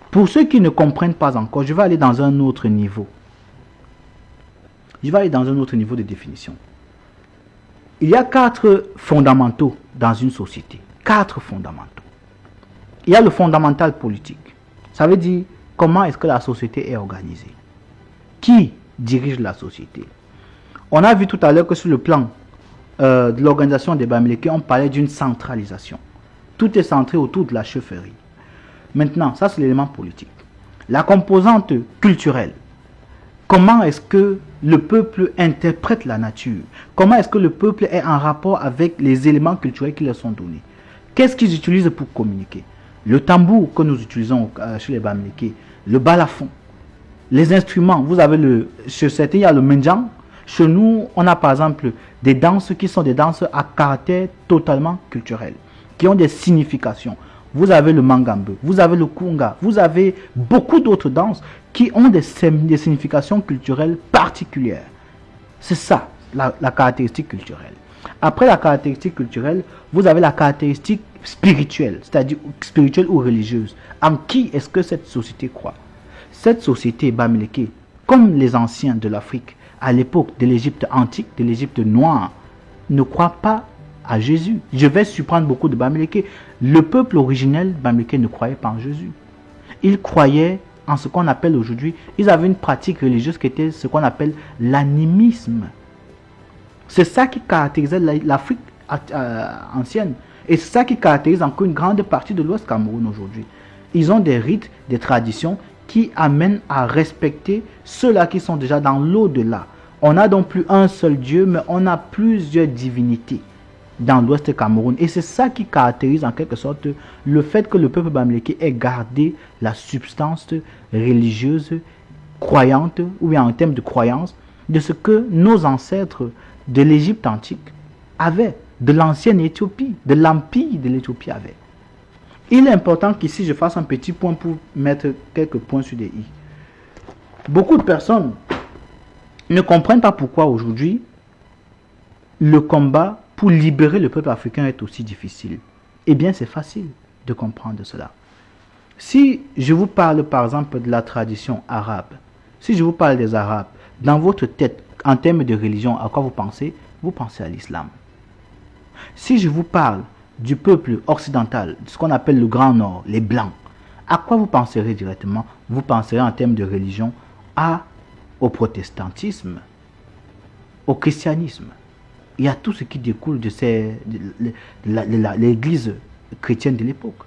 Pour ceux qui ne comprennent pas encore, je vais aller dans un autre niveau. Je vais aller dans un autre niveau de définition. Il y a quatre fondamentaux dans une société. Quatre fondamentaux. Il y a le fondamental politique. Ça veut dire comment est-ce que la société est organisée. Qui dirige la société On a vu tout à l'heure que sur le plan euh, de l'organisation des Bamileke, on parlait d'une centralisation. Tout est centré autour de la chefferie. Maintenant, ça c'est l'élément politique. La composante culturelle. Comment est-ce que le peuple interprète la nature? Comment est-ce que le peuple est en rapport avec les éléments culturels qui leur sont donnés? Qu'est-ce qu'ils utilisent pour communiquer? Le tambour que nous utilisons euh, chez les Bamileke, le balafon, les instruments. Vous avez le, chez certains, il y a le menjang. Chez nous, on a par exemple des danses qui sont des danses à caractère totalement culturel, qui ont des significations. Vous avez le mangambe, vous avez le kunga, vous avez beaucoup d'autres danses qui ont des, significations culturelles particulières. C'est ça, la, la caractéristique culturelle. Après la caractéristique culturelle, vous avez la caractéristique spirituelle, c'est-à-dire spirituelle ou religieuse. En qui est-ce que cette société croit? Cette société Bamileke, comme les anciens de l'Afrique, à l'époque de l'Égypte antique, de l'Égypte noire, ne croient pas à Jésus. Je vais surprendre beaucoup de Bamileke. Le peuple originel Bamileke ne croyait pas en Jésus. Il croyait en ce qu'on appelle aujourd'hui, ils avaient une pratique religieuse qui était ce qu'on appelle l'animisme. C'est ça qui caractérisait l'Afrique ancienne. Et c'est ça qui caractérise encore une grande partie de l'Ouest Cameroun aujourd'hui. Ils ont des rites, des traditions qui amènent à respecter ceux-là qui sont déjà dans l'au-delà. On n'a donc plus un seul Dieu, mais on a plusieurs divinités dans l'ouest Cameroun. Et c'est ça qui caractérise en quelque sorte le fait que le peuple bamileke ait gardé la substance religieuse, croyante, ou bien en termes de croyance, de ce que nos ancêtres de l'Égypte antique avaient, de l'ancienne Éthiopie, de l'empire de l'Éthiopie avaient. Il est important qu'ici je fasse un petit point pour mettre quelques points sur des i. Beaucoup de personnes ne comprennent pas pourquoi aujourd'hui le combat pour libérer le peuple africain est aussi difficile. Eh bien, c'est facile de comprendre cela. Si je vous parle par exemple de la tradition arabe, si je vous parle des Arabes, dans votre tête, en termes de religion, à quoi vous pensez? Vous pensez à l'islam. Si je vous parle du peuple occidental, ce qu'on appelle le Grand Nord, les Blancs, à quoi vous penserez directement? Vous penserez en termes de religion à, au protestantisme, au christianisme. Il y a tout ce qui découle de, de l'église chrétienne de l'époque.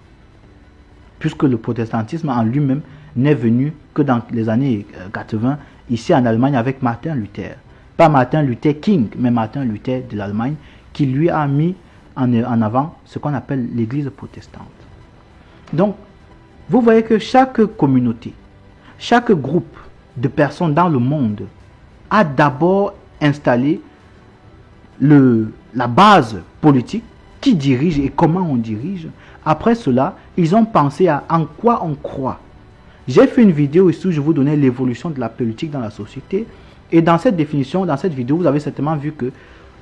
Puisque le protestantisme en lui-même n'est venu que dans les années 80, euh, ici en Allemagne avec Martin Luther. Pas Martin Luther King, mais Martin Luther de l'Allemagne, qui lui a mis en, avant ce qu'on appelle l'église protestante. Donc, vous voyez que chaque communauté, chaque groupe de personnes dans le monde a d'abord installé le, la base politique qui dirige et comment on dirige. Après cela, ils ont pensé à en quoi on croit. J'ai fait une vidéo ici où je vous donnais l'évolution de la politique dans la société. Et dans cette définition, dans cette vidéo, vous avez certainement vu que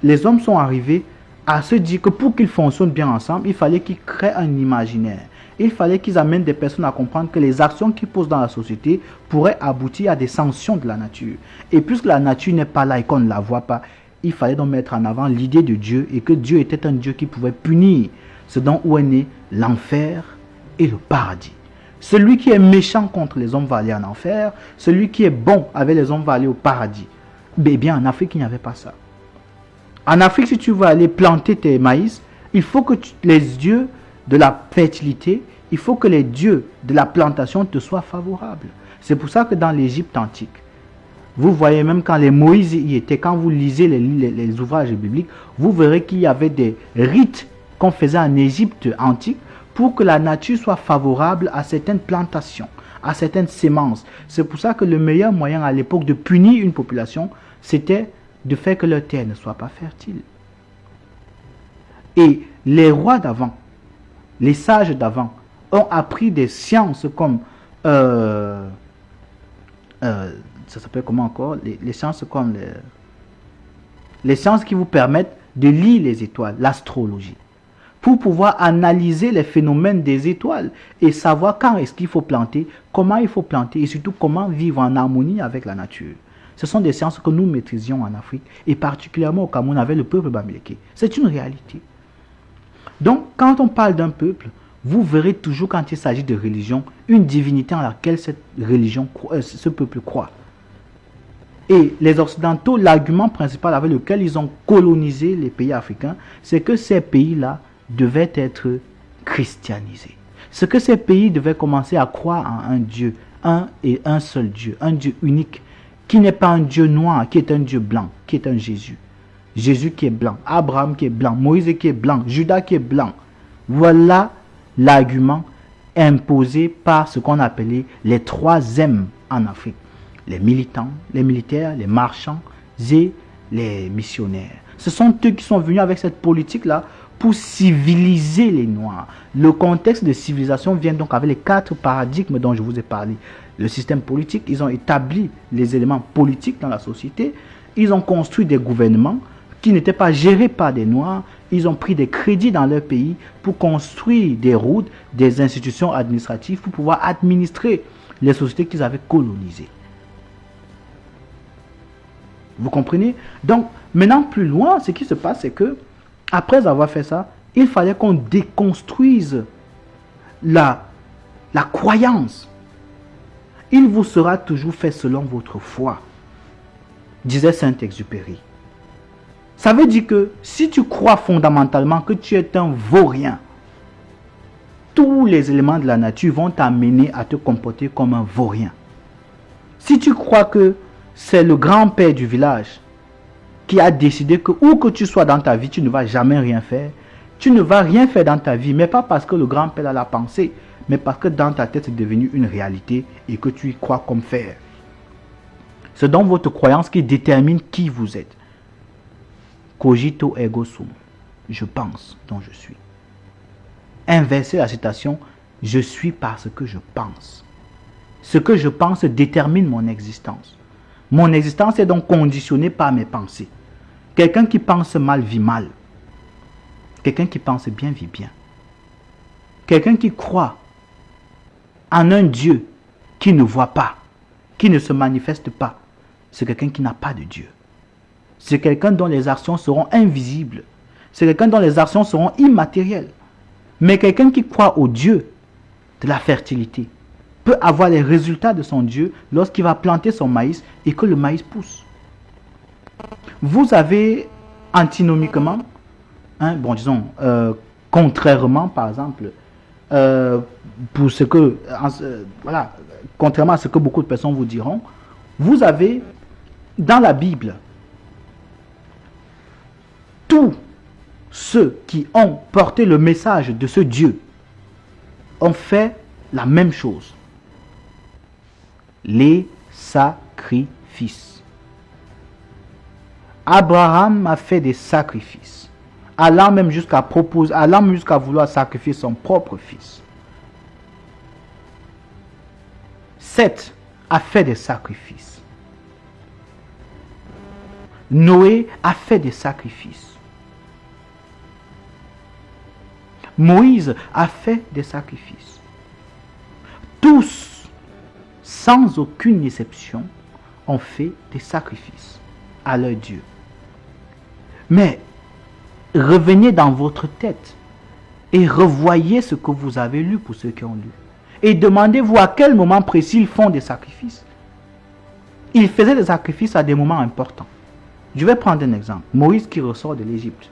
les hommes sont arrivés à se dire que pour qu'ils fonctionnent bien ensemble, il fallait qu'ils créent un imaginaire. Il fallait qu'ils amènent des personnes à comprendre que les actions qu'ils posent dans la société pourraient aboutir à des sanctions de la nature. Et puisque la nature n'est pas là et qu'on ne la voit pas, il fallait donc mettre en avant l'idée de Dieu et que Dieu était un Dieu qui pouvait punir ce dont où est né l'enfer et le paradis. Celui qui est méchant contre les hommes va aller en enfer, celui qui est bon avec les hommes va aller au paradis. Mais bien en Afrique, il n'y avait pas ça. En Afrique, si tu veux aller planter tes maïs, il faut que les dieux de la fertilité, il faut que les dieux de la plantation te soient favorables. C'est pour ça que dans l'Égypte antique, vous voyez même quand les Moïse y étaient, quand vous lisez les, les ouvrages bibliques, vous verrez qu'il y avait des rites qu'on faisait en Égypte antique pour que la nature soit favorable à certaines plantations, à certaines semences. C'est pour ça que le meilleur moyen à l'époque de punir une population, c'était de faire que leur terre ne soit pas fertile. Et les rois d'avant, les sages d'avant, ont appris des sciences comme... Euh, euh, ça s'appelle comment encore? Les, les, sciences comme les, les sciences qui vous permettent de lire les étoiles, l'astrologie, pour pouvoir analyser les phénomènes des étoiles et savoir quand est-ce qu'il faut planter, comment il faut planter et surtout comment vivre en harmonie avec la nature. Ce sont des sciences que nous maîtrisions en Afrique et particulièrement au Cameroun avec le peuple bamileke. C'est une réalité. Donc, quand on parle d'un peuple, vous verrez toujours quand il s'agit de religion, une divinité en laquelle cette religion, euh, ce peuple croit. Et les Occidentaux, l'argument principal avec lequel ils ont colonisé les pays africains, c'est que ces pays-là devaient être christianisés. Ce que ces pays devaient commencer à croire en un Dieu, un et un seul Dieu, un Dieu unique, qui n'est pas un Dieu noir, qui est un Dieu blanc, qui est un Jésus. Jésus qui est blanc, Abraham qui est blanc, Moïse qui est blanc, Judas qui est blanc. Voilà l'argument imposé par ce qu'on appelait les trois M en Afrique les militants, les militaires, les marchands et les missionnaires. Ce sont eux qui sont venus avec cette politique-là pour civiliser les Noirs. Le contexte de civilisation vient donc avec les quatre paradigmes dont je vous ai parlé. Le système politique, ils ont établi les éléments politiques dans la société, ils ont construit des gouvernements qui n'étaient pas gérés par des Noirs, ils ont pris des crédits dans leur pays pour construire des routes, des institutions administratives pour pouvoir administrer les sociétés qu'ils avaient colonisées. Vous comprenez? Donc, maintenant, plus loin, ce qui se passe, c'est que, après avoir fait ça, il fallait qu'on déconstruise la, la croyance. Il vous sera toujours fait selon votre foi, disait Saint-Exupéry. Ça veut dire que si tu crois fondamentalement que tu es un vaurien, tous les éléments de la nature vont t'amener à te comporter comme un vaurien. Si tu crois que c'est le grand-père du village qui a décidé que où que tu sois dans ta vie, tu ne vas jamais rien faire. Tu ne vas rien faire dans ta vie, mais pas parce que le grand-père a la pensée, mais parce que dans ta tête c'est devenu une réalité et que tu y crois comme faire. C'est donc votre croyance qui détermine qui vous êtes. Cogito ergo sum. Je pense dont je suis. Inverser la citation, je suis parce que je pense. Ce que je pense détermine mon existence. Mon existence est donc conditionnée par mes pensées. Quelqu'un qui pense mal vit mal. Quelqu'un qui pense bien vit bien. Quelqu'un qui croit en un Dieu qui ne voit pas, qui ne se manifeste pas, c'est quelqu'un qui n'a pas de Dieu. C'est quelqu'un dont les actions seront invisibles. C'est quelqu'un dont les actions seront immatérielles. Mais quelqu'un qui croit au Dieu de la fertilité, peut avoir les résultats de son Dieu lorsqu'il va planter son maïs et que le maïs pousse. Vous avez antinomiquement, hein, bon disons, euh, contrairement par exemple, euh, pour ce que, voilà, contrairement à ce que beaucoup de personnes vous diront, vous avez dans la Bible tous ceux qui ont porté le message de ce Dieu ont fait la même chose les sacrifices. Abraham a fait des sacrifices, allant même jusqu'à proposer, allant jusqu'à vouloir sacrifier son propre fils. Seth a fait des sacrifices. Noé a fait des sacrifices. Moïse a fait des sacrifices. Tous sans aucune exception, ont fait des sacrifices à leur Dieu. Mais revenez dans votre tête et revoyez ce que vous avez lu pour ceux qui ont lu. Et demandez-vous à quel moment précis ils font des sacrifices. Ils faisaient des sacrifices à des moments importants. Je vais prendre un exemple. Moïse qui ressort de l'Égypte.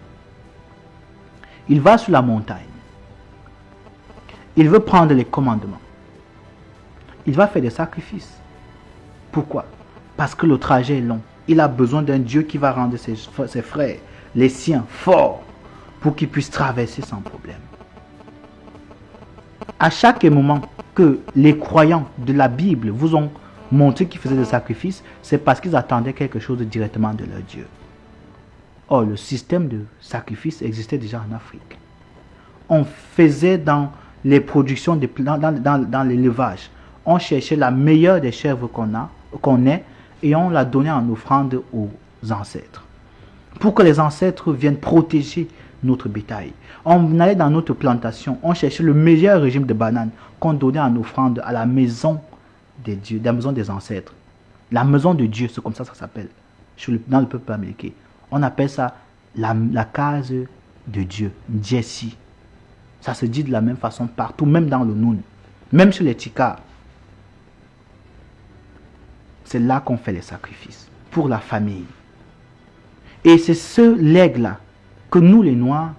Il va sur la montagne. Il veut prendre les commandements il va faire des sacrifices. Pourquoi? Parce que le trajet est long. Il a besoin d'un Dieu qui va rendre ses, frères, les siens, forts pour qu'ils puissent traverser sans problème. À chaque moment que les croyants de la Bible vous ont montré qu'ils faisaient des sacrifices, c'est parce qu'ils attendaient quelque chose directement de leur Dieu. Or, le système de sacrifice existait déjà en Afrique. on faisait dans les productions, de, dans, dans, dans l'élevage. On cherchait la meilleure des chèvres qu'on qu'on ait, et on la donnait en offrande aux ancêtres. Pour que les ancêtres viennent protéger notre bétail. On allait dans notre plantation, on cherchait le meilleur régime de bananes qu'on donnait en offrande à la maison des dieux, la maison des ancêtres. La maison de Dieu, c'est comme ça ça s'appelle dans le peuple américain. On appelle ça la, case de Dieu, Jesse. Ça se dit de la même façon partout, même dans le Noun, même chez les Tika. C'est là qu'on fait les sacrifices pour la famille. Et c'est ce legs-là que nous, les Noirs,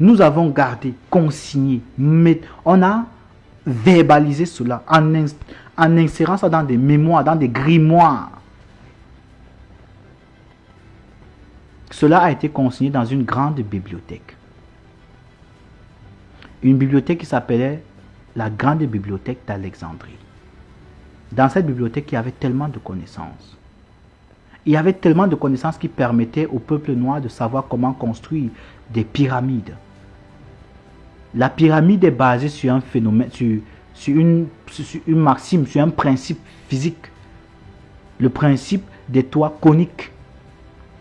nous avons gardé, consigné. On a verbalisé cela en insérant ça dans des mémoires, dans des grimoires. Cela a été consigné dans une grande bibliothèque. Une bibliothèque qui s'appelait la Grande Bibliothèque d'Alexandrie. Dans cette bibliothèque, il y avait tellement de connaissances. Il y avait tellement de connaissances qui permettaient au peuple noir de savoir comment construire des pyramides. La pyramide est basée sur un phénomène, sur, une, sur une maxime, sur un principe physique. Le principe des toits coniques.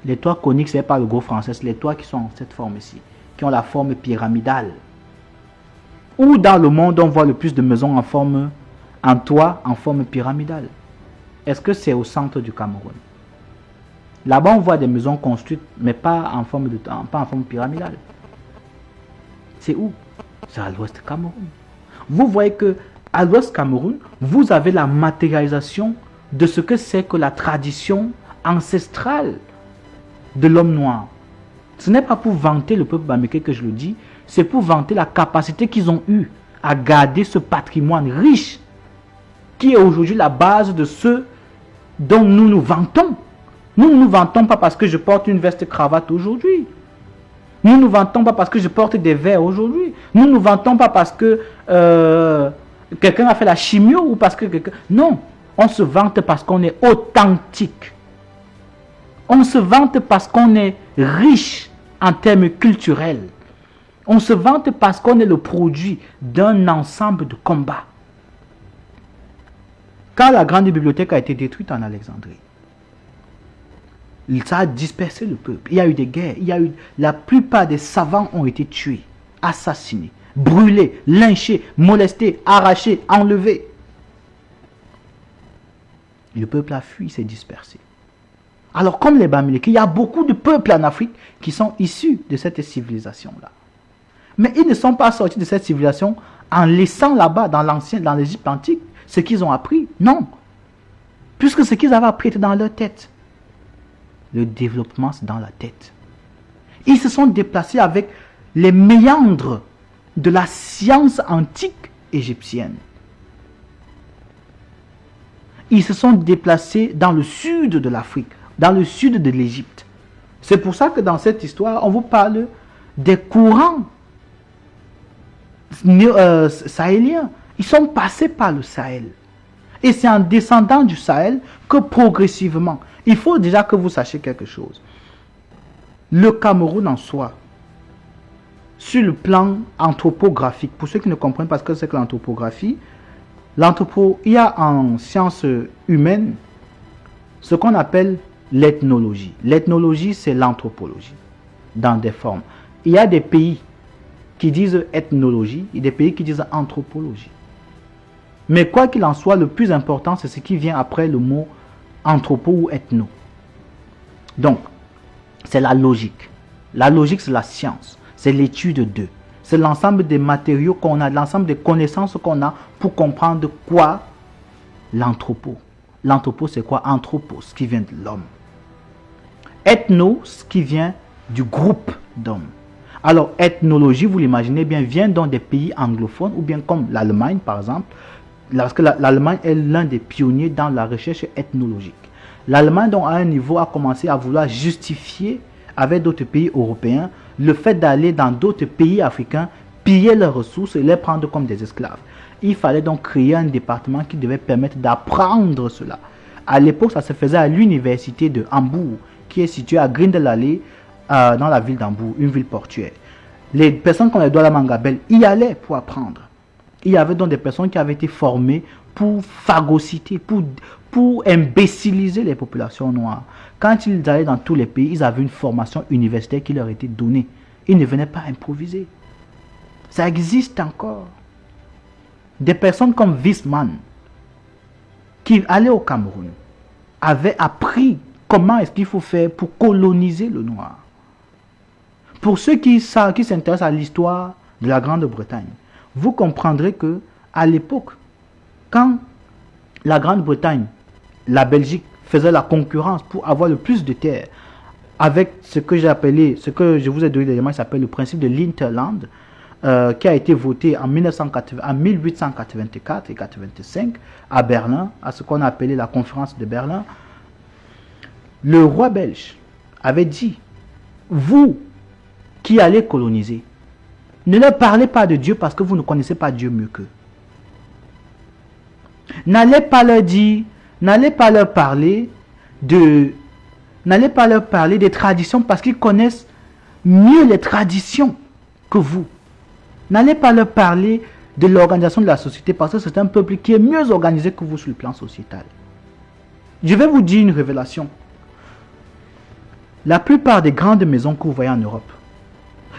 Les toits coniques, ce n'est pas le gros français, c'est les toits qui sont en cette forme ici, qui ont la forme pyramidale. Où dans le monde on voit le plus de maisons en forme, en toit en forme pyramidale Est-ce que c'est au centre du Cameroun? Là-bas, on voit des maisons construites, mais pas en forme, de, pas en forme pyramidale. C'est où? C'est à l'ouest Cameroun. Vous voyez que à l'ouest Cameroun, vous avez la matérialisation de ce que c'est que la tradition ancestrale de l'homme noir. Ce n'est pas pour vanter le peuple bameke que je le dis, c'est pour vanter la capacité qu'ils ont eue à garder ce patrimoine riche qui est aujourd'hui la base de ce dont nous nous vantons. Nous ne nous vantons pas parce que je porte une veste cravate aujourd'hui. Nous ne nous vantons pas parce que je porte des verres aujourd'hui. Nous ne nous vantons pas parce que euh, quelqu'un a fait la chimio ou parce que quelqu'un... Non, on se vante parce qu'on est authentique. On se vante parce qu'on est riche en termes culturels. On se vante parce qu'on est le produit d'un ensemble de combats. Quand la grande bibliothèque a été détruite en Alexandrie, ça a dispersé le peuple. Il y a eu des guerres. Il y a eu, la plupart des savants ont été tués, assassinés, brûlés, lynchés, molestés, arrachés, enlevés. Le peuple a fui, s'est dispersé. Alors, comme les Bamileke, il y a beaucoup de peuples en Afrique qui sont issus de cette civilisation-là. Mais ils ne sont pas sortis de cette civilisation en laissant là-bas, dans l'Égypte antique, ce qu'ils ont appris. Non. Puisque ce qu'ils avaient appris était dans leur tête. Le développement, c'est dans la tête. Ils se sont déplacés avec les méandres de la science antique égyptienne. Ils se sont déplacés dans le sud de l'Afrique, dans le sud de l'Égypte. C'est pour ça que dans cette histoire, on vous parle des courants euh, sahéliens. Ils sont passés par le Sahel. Et c'est en descendant du Sahel que progressivement, il faut déjà que vous sachiez quelque chose. Le Cameroun en soi, sur le plan anthropographique, pour ceux qui ne comprennent pas ce que c'est que l'anthropographie, l'anthropo, il y a en sciences humaines ce qu'on appelle l'ethnologie. L'ethnologie, c'est l'anthropologie, dans des formes. Il y a des pays qui disent ethnologie et des pays qui disent anthropologie. Mais quoi qu'il en soit, le plus important, c'est ce qui vient après le mot anthropo ou ethno. Donc, c'est la logique. La logique, c'est la science. C'est l'étude d'eux. C'est l'ensemble des matériaux qu'on a, l'ensemble des connaissances qu'on a pour comprendre quoi l'anthropo. L'anthropo, c'est quoi? Anthropos, qui vient de l'homme. Ethno, ce qui vient du groupe d'hommes. Alors, ethnologie, vous l'imaginez bien, vient dans des pays anglophones, ou bien comme l'Allemagne, par exemple, parce que l'Allemagne est l'un des pionniers dans la recherche ethnologique. L'Allemagne, donc, à un niveau, a commencé à vouloir justifier avec d'autres pays européens le fait d'aller dans d'autres pays africains, piller leurs ressources et les prendre comme des esclaves. Il fallait donc créer un département qui devait permettre d'apprendre cela. À l'époque, ça se faisait à l'université de Hambourg, qui est située à Grindelallée, euh, dans la ville d'Hambourg, une ville portuaire. Les personnes comme Edouard Mangabel y allaient pour apprendre. Il y avait donc des personnes qui avaient été formées pour phagocyter, pour, imbéciliser les populations noires. Quand ils allaient dans tous les pays, ils avaient une formation universitaire qui leur était donnée. Ils ne venaient pas improviser. Ça existe encore. Des personnes comme Wiesmann, qui allaient au Cameroun, avaient appris comment est-ce qu'il faut faire pour coloniser le noir. Pour ceux qui s'intéressent à l'histoire de la Grande-Bretagne, vous comprendrez que à l'époque, quand la Grande-Bretagne, la Belgique faisait la concurrence pour avoir le plus de terres, avec ce que j'ai ce que je vous ai donné l'élément, s'appelle le principe de l'Interland, euh, qui a été voté en, 1980, en 1884 et 85 à Berlin, à ce qu'on a appelé la conférence de Berlin, le roi belge avait dit, vous qui allez coloniser, ne leur parlez pas de Dieu parce que vous ne connaissez pas Dieu mieux qu'eux. N'allez pas leur dire, n'allez pas leur parler de, n'allez pas leur parler des traditions parce qu'ils connaissent mieux les traditions que vous. N'allez pas leur parler de l'organisation de la société parce que c'est un peuple qui est mieux organisé que vous sur le plan sociétal. Je vais vous dire une révélation. La plupart des grandes maisons que vous voyez en Europe,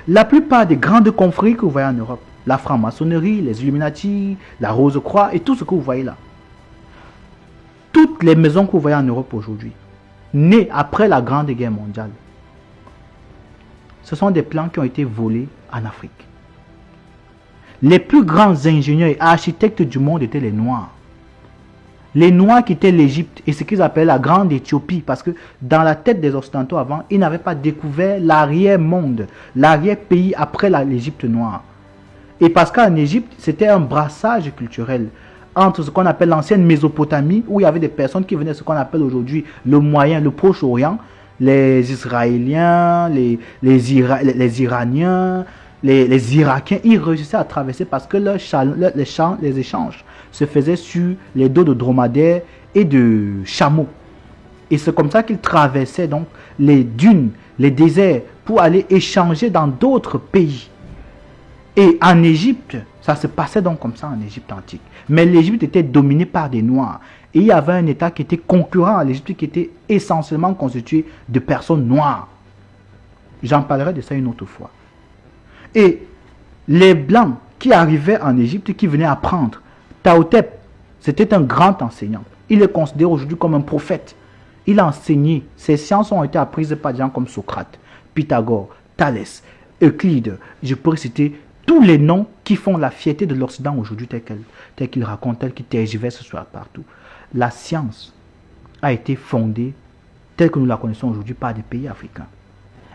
la plupart des grandes confréries que vous voyez en Europe, la franc-maçonnerie, les Illuminati, la Rose-Croix et tout ce que vous voyez là, toutes les maisons que vous voyez en Europe aujourd'hui, nées après la Grande Guerre mondiale, ce sont des plans qui ont été volés en Afrique. Les plus grands ingénieurs et architectes du monde étaient les Noirs. Les Noirs quittaient l'Égypte et ce qu'ils appellent la Grande Éthiopie parce que dans la tête des Occidentaux avant, ils n'avaient pas découvert l'arrière-monde, l'arrière-pays après l'Égypte noire. Et parce qu'en Égypte, c'était un brassage culturel entre ce qu'on appelle l'ancienne Mésopotamie, où il y avait des personnes qui venaient de ce qu'on appelle aujourd'hui le Moyen, le Proche-Orient, les Israéliens, les, Iraniens, les, Irakiens, ils réussissaient à traverser parce que les échanges se faisaient sur les dos de dromadaires et de chameaux. Et c'est comme ça qu'ils traversaient donc les dunes, les déserts pour aller échanger dans d'autres pays. Et en Égypte, ça se passait donc comme ça en Égypte antique. Mais l'Égypte était dominée par des Noirs. Et il y avait un État qui était concurrent à l'Égypte qui était essentiellement constitué de personnes noires. J'en parlerai de ça une autre fois. Et les Blancs qui arrivaient en Égypte, qui venaient apprendre, Taotep, c'était un grand enseignant. Il est considéré aujourd'hui comme un prophète. Il a enseigné. Ses sciences ont été apprises par des gens comme Socrate, Pythagore, Thalès, Euclide. Je pourrais citer tous les noms qui font la fierté de l'Occident aujourd'hui, tel qu'il raconte, tel qu'il tergiverse ce soir partout. La science a été fondée, telle que nous la connaissons aujourd'hui, par des pays africains.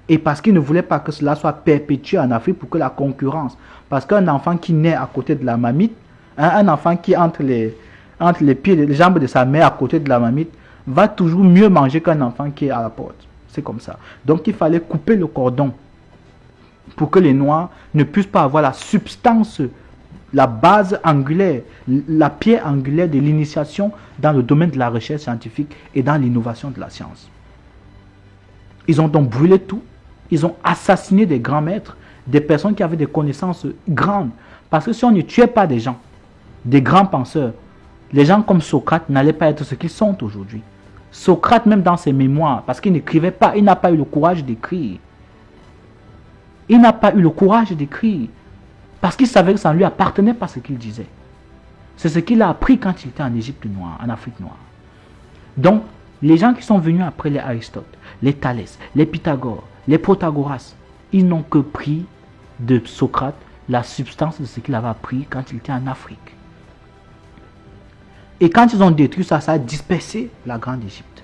Et parce qu'il ne voulait pas que cela soit perpétué en Afrique pour que la concurrence. Parce qu'un enfant qui naît à côté de la mamite, un enfant qui entre les, entre les pieds, les jambes de sa mère à côté de la mamite, va toujours mieux manger qu'un enfant qui est à la porte. C'est comme ça. Donc il fallait couper le cordon pour que les Noirs ne puissent pas avoir la substance, la base angulaire, la pierre angulaire de l'initiation dans le domaine de la recherche scientifique et dans l'innovation de la science. Ils ont donc brûlé tout ils ont assassiné des grands maîtres, des personnes qui avaient des connaissances grandes. Parce que si on ne tuait pas des gens, des grands penseurs, les gens comme Socrate n'allaient pas être ce qu'ils sont aujourd'hui. Socrate, même dans ses mémoires, parce qu'il n'écrivait pas, il n'a pas eu le courage d'écrire. Il n'a pas eu le courage d'écrire. Parce qu'il savait que ça ne lui appartenait pas ce qu'il disait. C'est ce qu'il a appris quand il était en Égypte noire, en Afrique noire. Donc, les gens qui sont venus après les Aristote, les Thalès, les Pythagore, les Protagoras, ils n'ont que pris de Socrate la substance de ce qu'il avait appris quand il était en Afrique. Et quand ils ont détruit ça, ça a dispersé la Grande Égypte.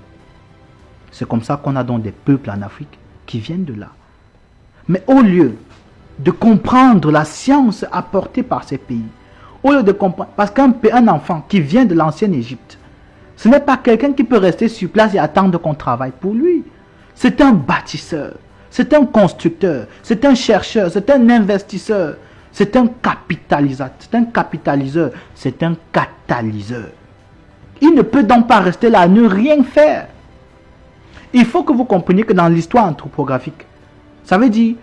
C'est comme ça qu'on a donc des peuples en Afrique qui viennent de là. Mais au lieu de comprendre la science apportée par ces pays, au lieu de comprendre, parce qu'un enfant qui vient de l'ancienne Égypte, ce n'est pas quelqu'un qui peut rester sur place et attendre qu'on travaille pour lui. C'est un bâtisseur. C'est un constructeur, c'est un chercheur, c'est un investisseur, c'est un capitalisateur, c'est un capitaliseur, c'est un catalyseur. Il ne peut donc pas rester là, ne rien faire. Il faut que vous compreniez que dans l'histoire anthropographique, ça veut dire,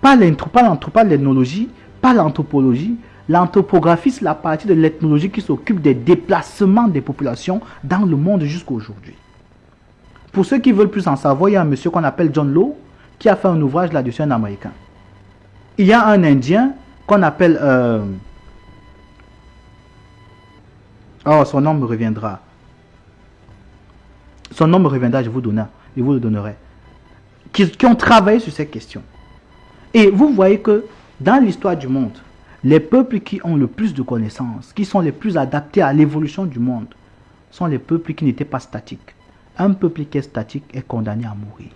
Pas l'ethnologie, pas l'anthropologie. L'anthropographie, c'est la partie de l'ethnologie qui s'occupe des déplacements des populations dans le monde jusqu'à aujourd'hui. Pour ceux qui veulent plus en savoir, il y a un monsieur qu'on appelle John Lowe qui a fait un ouvrage là-dessus, un Américain. Il y a un Indien qu'on appelle... Euh, oh, son nom me reviendra. Son nom me reviendra, je vous, donnerai, je vous le donnerai. Qui, qui ont travaillé sur ces questions. Et vous voyez que dans l'histoire du monde, les peuples qui ont le plus de connaissances, qui sont les plus adaptés à l'évolution du monde, sont les peuples qui n'étaient pas statiques. Un peuple qui est statique est condamné à mourir.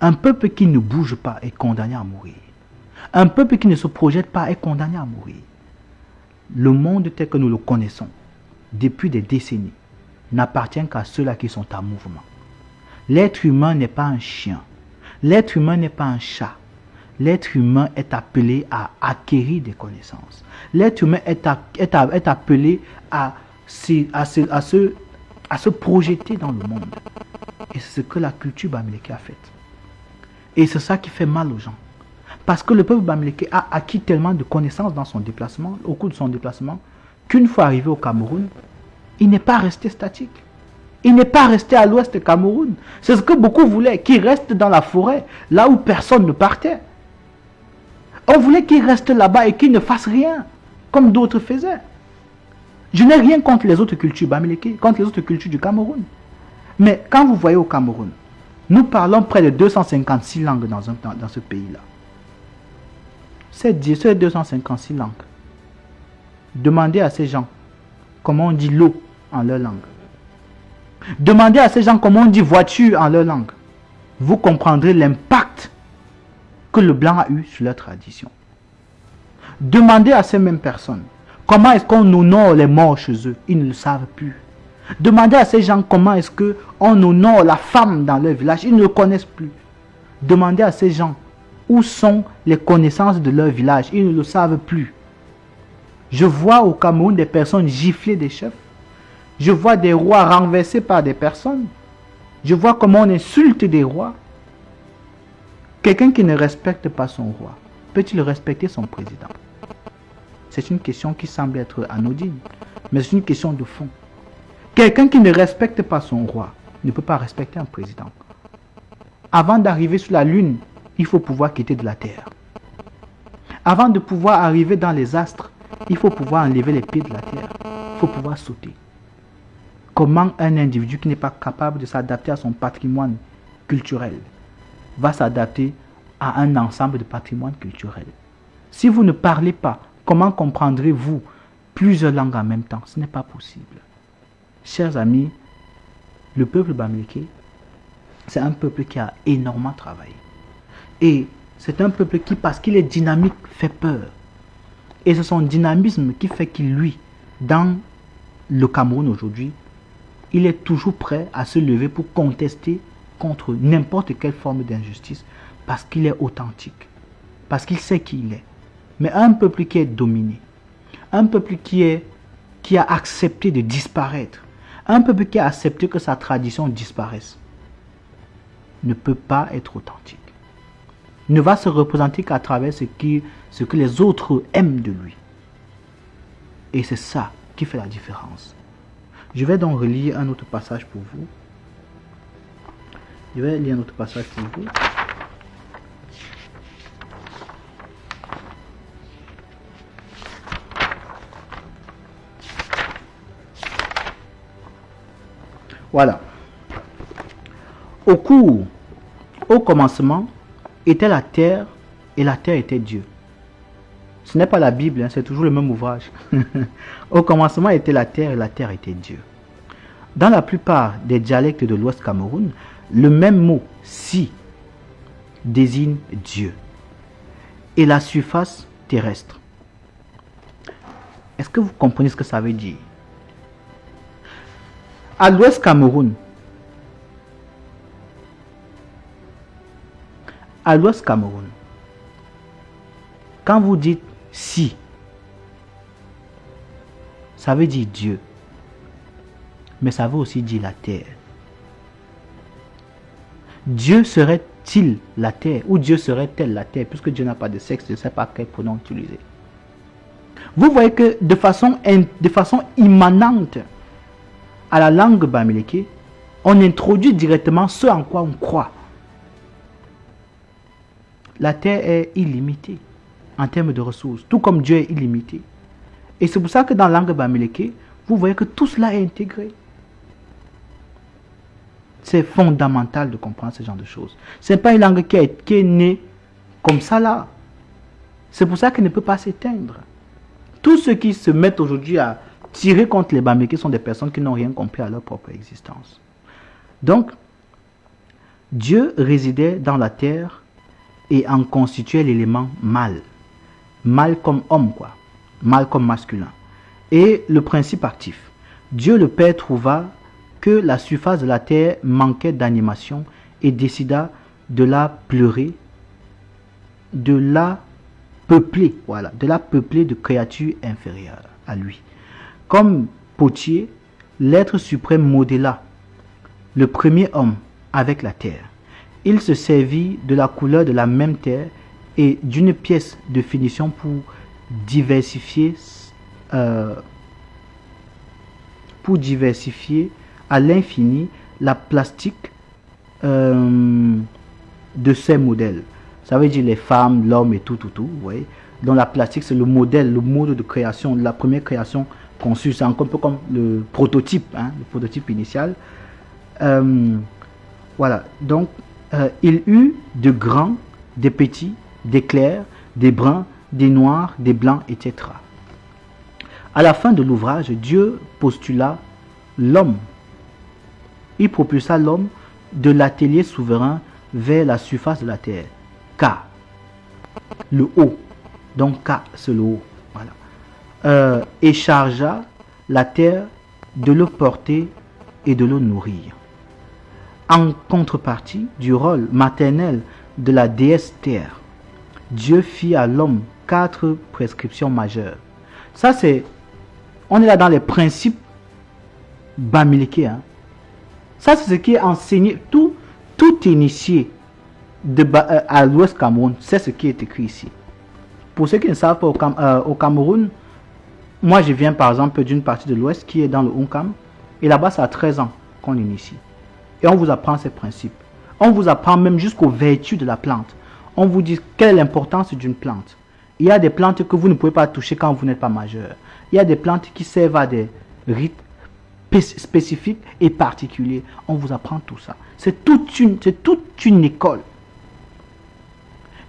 Un peuple qui ne bouge pas est condamné à mourir. Un peuple qui ne se projette pas est condamné à mourir. Le monde tel que nous le connaissons depuis des décennies n'appartient qu'à ceux-là qui sont en mouvement. L'être humain n'est pas un chien. L'être humain n'est pas un chat. L'être humain est appelé à acquérir des connaissances. L'être humain est, appelé à, se projeter dans le monde. Et c'est ce que la culture bamileke a fait. Et c'est ça qui fait mal aux gens. Parce que le peuple bamileke a acquis tellement de connaissances dans son déplacement, au cours de son déplacement, qu'une fois arrivé au Cameroun, il n'est pas resté statique. Il n'est pas resté à l'ouest du Cameroun. C'est ce que beaucoup voulaient, qu'il reste dans la forêt, là où personne ne partait. On voulait qu'il reste là-bas et qu'il ne fasse rien, comme d'autres faisaient. Je n'ai rien contre les autres cultures bamileke, contre les autres cultures du Cameroun. Mais quand vous voyez au Cameroun, nous parlons près de 256 langues dans, dans, ce pays-là. C'est 256 langues. Demandez à ces gens comment on dit l'eau en leur langue. Demandez à ces gens comment on dit voiture en leur langue. Vous comprendrez l'impact que le blanc a eu sur leur tradition. Demandez à ces mêmes personnes Comment est-ce qu'on honore les morts chez eux Ils ne le savent plus. Demandez à ces gens comment est-ce qu'on honore la femme dans leur village. Ils ne le connaissent plus. Demandez à ces gens où sont les connaissances de leur village? Ils ne le savent plus. Je vois au Cameroun des personnes gifler des chefs. Je vois des rois renversés par des personnes. Je vois comment on insulte des rois. Quelqu'un qui ne respecte pas son roi, peut-il respecter son président? C'est une question qui semble être anodine, mais c'est une question de fond. Quelqu'un qui ne respecte pas son roi ne peut pas respecter un président. Avant d'arriver sur la lune, il faut pouvoir quitter de la terre. Avant de pouvoir arriver dans les astres, il faut pouvoir enlever les pieds de la terre. Il faut pouvoir sauter. Comment un individu qui n'est pas capable de s'adapter à son patrimoine culturel va s'adapter à un ensemble de patrimoine culturel Si vous ne parlez pas Comment comprendrez-vous plusieurs langues en même temps? Ce n'est pas possible. Chers amis, le peuple bamileke, c'est un peuple qui a énormément travaillé. Et c'est un peuple qui, parce qu'il est dynamique, fait peur. Et c'est son dynamisme qui fait qu'il, lui, dans le Cameroun aujourd'hui, il est toujours prêt à se lever pour contester contre n'importe quelle forme d'injustice parce qu'il est authentique, parce qu'il sait qui il est. Mais un peuple qui est dominé, un peuple qui, qui a accepté de disparaître, un peuple qui a accepté que sa tradition disparaisse, ne peut pas être authentique. Ne va se représenter qu'à travers ce, que les autres aiment de lui. Et c'est ça qui fait la différence. Je vais donc relire un autre passage pour vous. Je vais lire un autre passage pour vous. Voilà. Au cours, au commencement, était la terre et la terre était Dieu. Ce n'est pas la Bible, hein, c'est toujours le même ouvrage. au commencement était la terre et la terre était Dieu. Dans la plupart des dialectes de l'Ouest Cameroun, le même mot si désigne Dieu et la surface terrestre. Est-ce que vous comprenez ce que ça veut dire? À l'ouest Cameroun, à l'ouest Cameroun, quand vous dites si, ça veut dire Dieu, mais ça veut aussi dire la terre. Dieu serait serait-il la terre Ou Dieu serait-elle la terre? Puisque Dieu n'a pas de sexe, je ne sais pas quel pronom utiliser. Vous voyez que de façon, de façon immanente à la langue bamileke, on introduit directement ce en quoi on croit. La terre est illimitée en termes de ressources, tout comme Dieu est illimité. Et c'est pour ça que dans la langue bamileke, vous voyez que tout cela est intégré. C'est fondamental de comprendre ce genre de choses. Ce n'est pas une langue qui, est née comme ça là. C'est pour ça qu'elle ne peut pas s'éteindre. Tous ceux qui se mettent aujourd'hui à tirer contre les Bamileke sont des personnes qui n'ont rien compris à leur propre existence. Donc, Dieu résidait dans la terre et en constituait l'élément mâle. Mâle comme homme, quoi. Mâle comme masculin. Et le principe actif. Dieu le Père trouva que la surface de la terre manquait d'animation et décida de la pleurer, de la peupler, voilà, de la peupler de créatures inférieures à lui. Comme potier, l'être suprême modéla le premier homme avec la terre. Il se servit de la couleur de la même terre et d'une pièce de finition pour diversifier, euh, pour diversifier à l'infini la plastique euh, de ces modèles. Ça veut dire les femmes, l'homme et tout, tout, tout. Vous Donc la plastique, c'est le modèle, le mode de création, la première création conçue. C'est un peu comme le prototype, hein, le prototype initial. Euh, voilà. Donc, euh, il eut de grands, des petits, des clairs, des bruns, des noirs, des blancs, etc. À la fin de l'ouvrage, Dieu postula l'homme il propulsa l'homme de l'atelier souverain vers la surface de la terre. K. Le haut. Donc K, c'est le haut. Euh, et chargea la terre de le porter et de le nourrir. En contrepartie du rôle maternel de la déesse terre, Dieu fit à l'homme quatre prescriptions majeures. Ça, c'est. On est là dans les principes bamiliqués. Hein. Ça, c'est ce qui est enseigné. Tout, tout initié de, euh, à l'Ouest Cameroun, c'est ce qui est écrit ici. Pour ceux qui ne savent pas, au, euh, Cameroun, moi je viens par exemple d'une partie de l'Ouest qui est dans le Hunkam. Et là-bas, ça a 13 ans qu'on initie. Et on vous apprend ces principes. On vous apprend même jusqu'aux vertus de la plante. On vous dit quelle est l'importance d'une plante. Il y a des plantes que vous ne pouvez pas toucher quand vous n'êtes pas majeur. Il y a des plantes qui servent à des rites spécifique et particulier. On vous apprend tout ça. C'est toute une, c'est toute une école.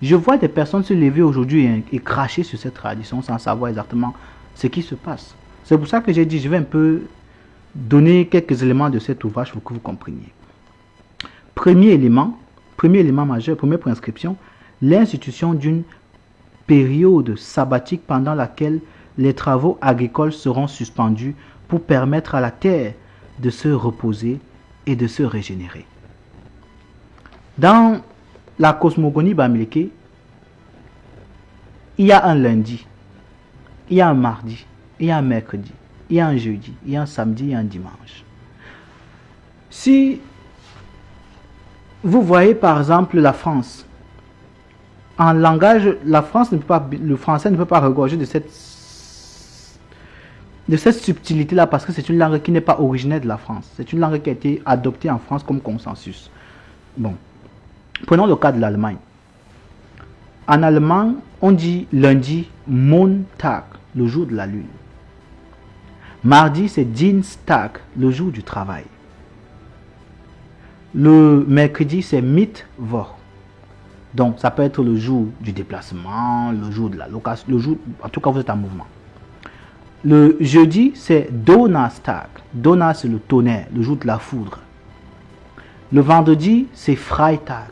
Je vois des personnes se lever aujourd'hui et, cracher sur cette tradition sans savoir exactement ce qui se passe. C'est pour ça que j'ai dit, je vais un peu donner quelques éléments de cet ouvrage pour que vous compreniez. Premier élément, premier élément majeur, première prescription, l'institution d'une période sabbatique pendant laquelle les travaux agricoles seront suspendus pour permettre à la terre de se reposer et de se régénérer. Dans la cosmogonie bamileke, il y a un lundi, il y a un mardi, il y a un mercredi, il y a un jeudi, il y a un samedi, il y a un dimanche. Si vous voyez par exemple la France, en langage, la France ne peut pas, le français ne peut pas regorger de cette de cette subtilité-là parce que c'est une langue qui n'est pas originaire de la France. C'est une langue qui a été adoptée en France comme consensus. Bon. Prenons le cas de l'Allemagne. En allemand, on dit lundi Montag, le jour de la lune. Mardi, c'est Dienstag, le jour du travail. Le mercredi, c'est Mittwoch. Donc, ça peut être le jour du déplacement, le jour de la location, le jour, en tout cas, vous êtes en mouvement. Le jeudi, c'est Donnerstag. Donner, c'est le tonnerre, le jour de la foudre. Le vendredi, c'est Freitag.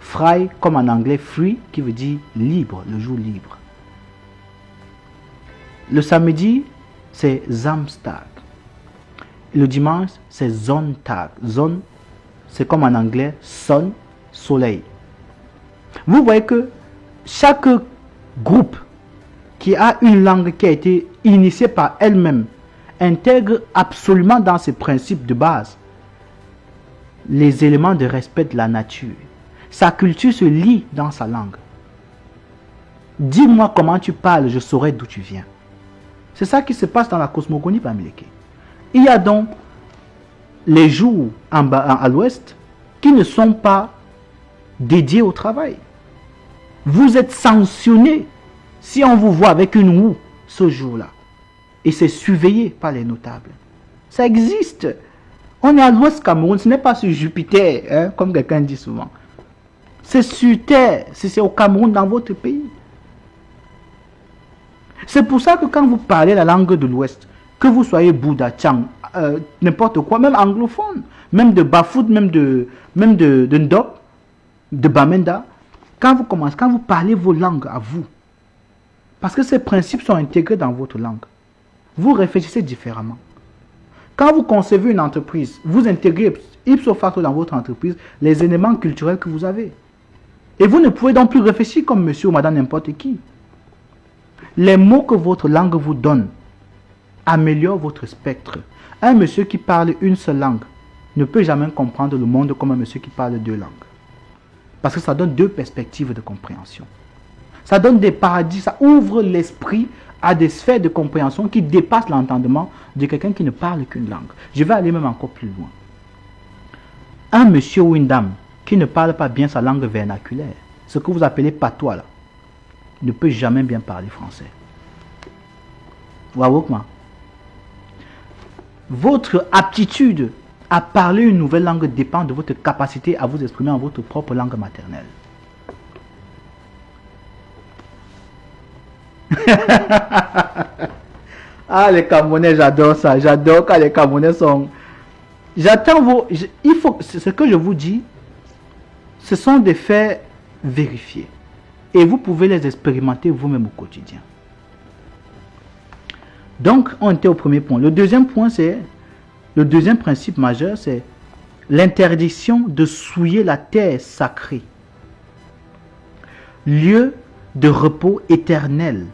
Frei, comme en anglais, free, qui veut dire libre, le jour libre. Le samedi, c'est Samstag. Le dimanche, c'est Sonntag. Zone, c'est comme en anglais, son, soleil. Vous voyez que chaque groupe qui a une langue qui a été initiée par elle-même, intègre absolument dans ses principes de base les éléments de respect de la nature. Sa culture se lit dans sa langue. Dis-moi comment tu parles, je saurai d'où tu viens. C'est ça qui se passe dans la cosmogonie Bamileke. Il y a donc les jours en bas, à l'ouest qui ne sont pas dédiés au travail. Vous êtes sanctionné si on vous voit avec une roue ce jour-là. Et c'est surveillé par les notables. Ça existe. On est à l'ouest Cameroun, ce n'est pas sur Jupiter, hein, comme quelqu'un dit souvent. C'est sur Terre, c'est au Cameroun, dans votre pays. C'est pour ça que quand vous parlez la langue de l'Ouest, que vous soyez Bouddha, Chang, euh, n'importe quoi, même anglophone, même de Bafoud, même de, même de, de Ndop, de Bamenda, quand vous commencez, quand vous parlez vos langues à vous, parce que ces principes sont intégrés dans votre langue, vous réfléchissez différemment. Quand vous concevez une entreprise, vous intégrez ipso facto dans votre entreprise les éléments culturels que vous avez. Et vous ne pouvez donc plus réfléchir comme monsieur ou madame n'importe qui. Les mots que votre langue vous donne améliorent votre spectre. Un monsieur qui parle une seule langue ne peut jamais comprendre le monde comme un monsieur qui parle deux langues. Parce que ça donne deux perspectives de compréhension. Ça donne des paradis, ça ouvre l'esprit à des sphères de compréhension qui dépassent l'entendement de quelqu'un qui ne parle qu'une langue. Je vais aller même encore plus loin. Un monsieur ou une dame qui ne parle pas bien sa langue vernaculaire, ce que vous appelez patois ne peut jamais bien parler français. Votre aptitude à parler une nouvelle langue dépend de votre capacité à vous exprimer en votre propre langue maternelle. ah, les Camerounais, j'adore ça. J'adore quand les Camerounais sont... J'attends vos... Il faut... Ce que je vous dis, ce sont des faits vérifiés. Et vous pouvez les expérimenter vous-même au quotidien. Donc, on était au premier point. Le deuxième point, c'est... Le deuxième principe majeur, c'est l'interdiction de souiller la terre sacrée. Lieu de repos éternel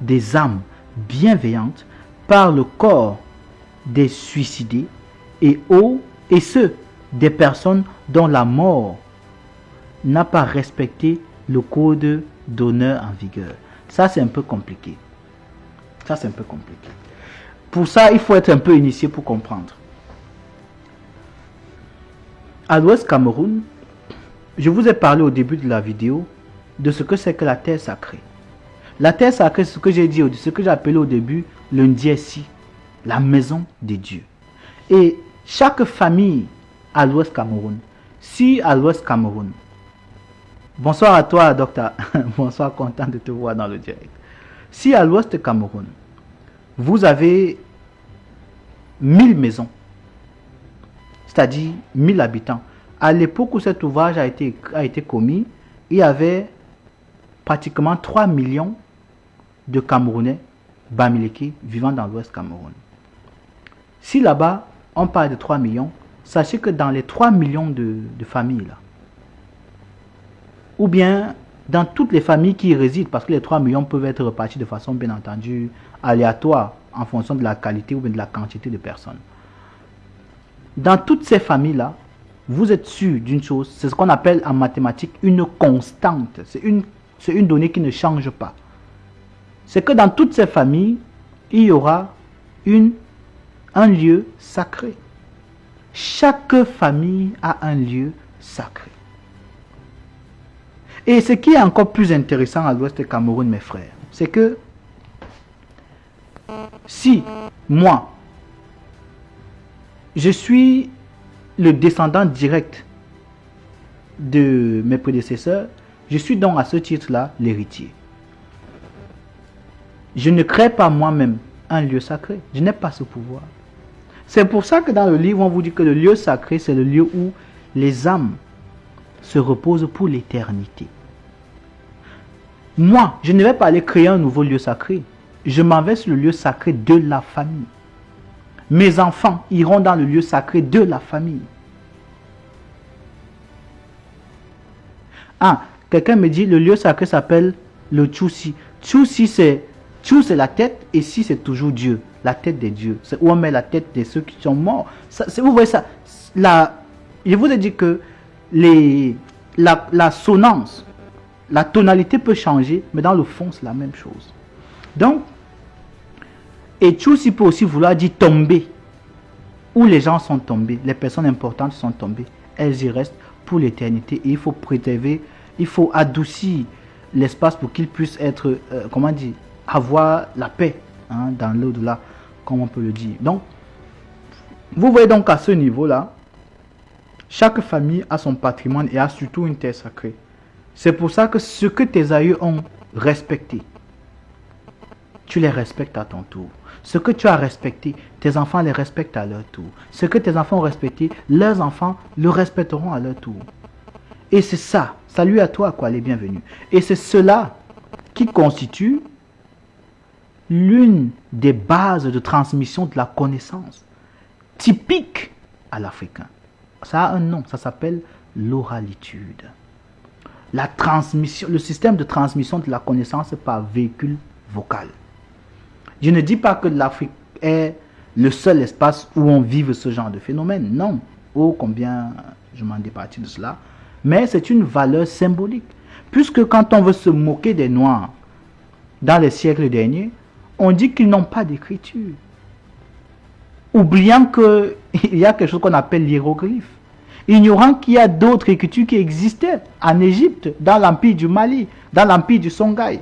des âmes bienveillantes par le corps des suicidés et, et ceux des personnes dont la mort n'a pas respecté le code d'honneur en vigueur. Ça, c'est un peu compliqué. Ça, c'est un peu compliqué. Pour ça, il faut être un peu initié pour comprendre. À l'ouest Cameroun, je vous ai parlé au début de la vidéo de ce que c'est que la terre sacrée. La terre sacrée, ce que j'ai dit, ce que j'ai appelé au début le Ndiesi, la maison des dieux. Et chaque famille à l'ouest Cameroun, si à l'ouest Cameroun, bonsoir à toi docteur, bonsoir, content de te voir dans le direct. Si à l'ouest Cameroun, vous avez 1000 maisons, c'est-à-dire 1000 habitants, à l'époque où cet ouvrage a été, commis, il y avait pratiquement 3 millions de Camerounais, Bamileke, vivant dans l'Ouest Cameroun. Si là-bas, on parle de 3 millions, sachez que dans les 3 millions de, familles, là, ou bien dans toutes les familles qui y résident, parce que les 3 millions peuvent être repartis de façon bien entendu aléatoire en fonction de la qualité ou bien de la quantité de personnes. Dans toutes ces familles-là, vous êtes sûr d'une chose, c'est ce qu'on appelle en mathématiques une constante. C'est une, une donnée qui ne change pas c'est que dans toutes ces familles, il y aura une, un lieu sacré. Chaque famille a un lieu sacré. Et ce qui est encore plus intéressant à l'ouest du Cameroun, mes frères, c'est que si moi, je suis le descendant direct de mes prédécesseurs, je suis donc à ce titre-là l'héritier. Je ne crée pas moi-même un lieu sacré. Je n'ai pas ce pouvoir. C'est pour ça que dans le livre, on vous dit que le lieu sacré, c'est le lieu où les âmes se reposent pour l'éternité. Moi, je ne vais pas aller créer un nouveau lieu sacré. Je m'en vais sur le lieu sacré de la famille. Mes enfants iront dans le lieu sacré de la famille. Ah, quelqu'un me dit le lieu sacré s'appelle le c'est tout c'est la tête, et si c'est toujours Dieu, la tête des dieux. C'est où on met la tête de ceux qui sont morts. vous voyez ça? La, je vous ai dit que les, la, la sonance, la tonalité peut changer, mais dans le fond, c'est la même chose. Donc, et Tchousi peut aussi vouloir dire tomber. Où les gens sont tombés, les personnes importantes sont tombées, elles y restent pour l'éternité. Et il faut préserver, il faut adoucir l'espace pour qu'ils puissent être, euh, comment dire, avoir la paix hein, dans l'au-delà, comme on peut le dire. Donc, vous voyez donc à ce niveau-là, chaque famille a son patrimoine et a surtout une terre sacrée. C'est pour ça que ce que tes aïeux ont respecté, tu les respectes à ton tour. Ce que tu as respecté, tes enfants les respectent à leur tour. Ce que tes enfants ont respecté, leurs enfants le respecteront à leur tour. Et c'est ça. Salut à toi, quoi, les bienvenus. Et c'est cela qui constitue l'une des bases de transmission de la connaissance typique à l'Africain. Ça a un nom, ça s'appelle l'oralitude. Le système de transmission de la connaissance par véhicule vocal. Je ne dis pas que l'Afrique est le seul espace où on vive ce genre de phénomène. Non. Oh, combien je m'en départis de cela. Mais c'est une valeur symbolique. Puisque quand on veut se moquer des Noirs dans les siècles derniers, on dit qu'ils n'ont pas d'écriture. Oubliant qu'il y a quelque chose qu'on appelle l'hiéroglyphe. Ignorant qu'il y a d'autres écritures qui existaient en Égypte, dans l'empire du Mali, dans l'empire du Songhai.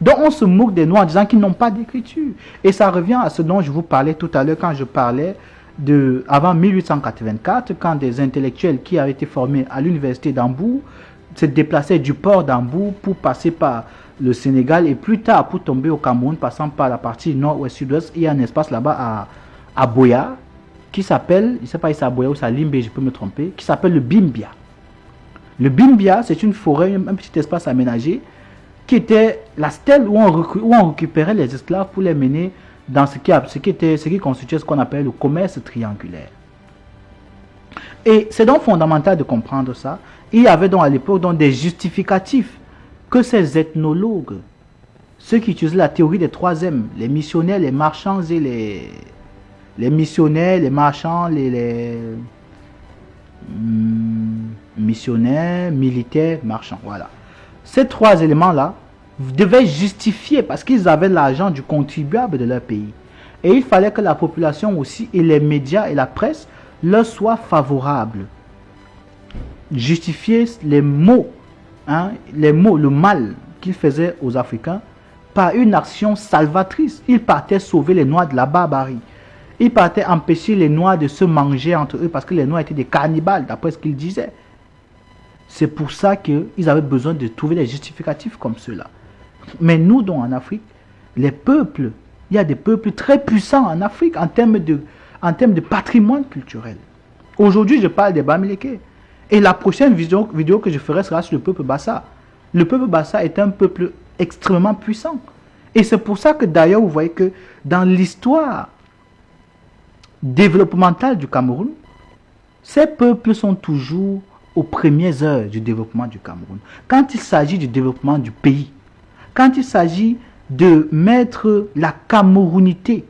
Donc on se moque des Noirs en disant qu'ils n'ont pas d'écriture. Et ça revient à ce dont je vous parlais tout à l'heure quand je parlais de avant 1884, quand des intellectuels qui avaient été formés à l'université d'Hambourg se déplaçaient du port d'Hambourg pour passer par le Sénégal et plus tard pour tomber au Cameroun, passant par la partie nord-ouest, sud-ouest. Il y a un espace là-bas à, Boya qui s'appelle, je ne sais pas si c'est à Boya ou à Limbe, je peux me tromper, qui s'appelle le Bimbia. Le Bimbia, c'est une forêt, un petit espace aménagé qui était la stèle où on, récupérait les esclaves pour les mener dans ce qui, ce qui, était, ce qui constituait ce qu'on appelle le commerce triangulaire. Et c'est donc fondamental de comprendre ça. Il y avait donc à l'époque des justificatifs que ces ethnologues, ceux qui utilisaient la théorie des trois M, les missionnaires, les marchands et les, les missionnaires, les marchands, les, les hmm, missionnaires, militaires, marchands, voilà. Ces trois éléments-là devaient justifier parce qu'ils avaient l'argent du contribuable de leur pays. Et il fallait que la population aussi et les médias et la presse leur soient favorables. Justifier les mots, hein, les mots, le mal qu'ils faisaient aux Africains par une action salvatrice. Ils partaient sauver les Noirs de la barbarie. Ils partaient empêcher les Noirs de se manger entre eux parce que les Noirs étaient des cannibales, d'après ce qu'ils disaient. C'est pour ça qu'ils avaient besoin de trouver des justificatifs comme ceux-là. Mais nous, donc en Afrique, les peuples, il y a des peuples très puissants en Afrique en termes de, en termes de patrimoine culturel. Aujourd'hui, je parle des Bamileke. Et la prochaine vidéo, que je ferai sera sur le peuple Bassa. Le peuple Bassa est un peuple extrêmement puissant. Et c'est pour ça que d'ailleurs, vous voyez que dans l'histoire développementale du Cameroun, ces peuples sont toujours aux premières heures du développement du Cameroun. Quand il s'agit du développement du pays, quand il s'agit de mettre la camerounité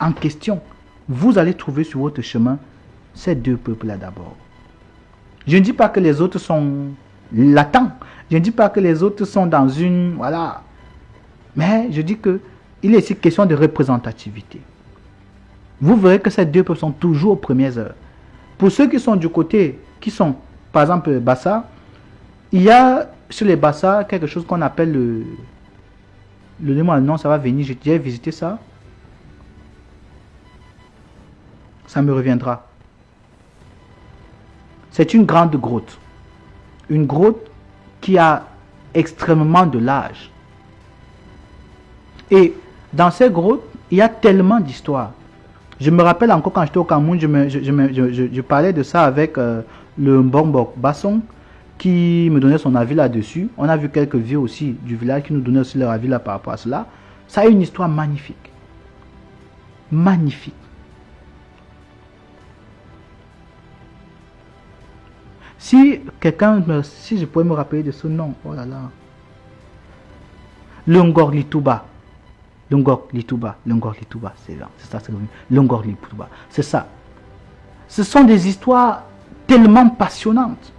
en question, vous allez trouver sur votre chemin ces deux peuples-là d'abord. Je ne dis pas que les autres sont latents. Je ne dis pas que les autres sont dans une... Voilà. Mais je dis que il est ici question de représentativité. Vous verrez que ces deux peuples sont toujours aux premières heures. Pour ceux qui sont du côté, qui sont par exemple, Bassa, il y a sur les Bassa quelque chose qu'on appelle le. Le nom, ça va venir. J'ai visité ça. Ça me reviendra. C'est une grande grotte. Une grotte qui a extrêmement de l'âge. Et dans ces grottes, il y a tellement d'histoires. Je me rappelle encore quand j'étais au Cameroun, je, parlais de ça avec euh, le Mbombok Basson qui me donnait son avis là-dessus. On a vu quelques vieux aussi du village qui nous donnaient aussi leur avis là par rapport à cela. Ça a une histoire magnifique. Magnifique. Si quelqu'un, si je pouvais me rappeler de ce nom, oh là là. Lungor Lituba. Lungor Lituba. Lungor Lituba, c'est ça. Lungor c'est ça. Ce sont des histoires tellement passionnante.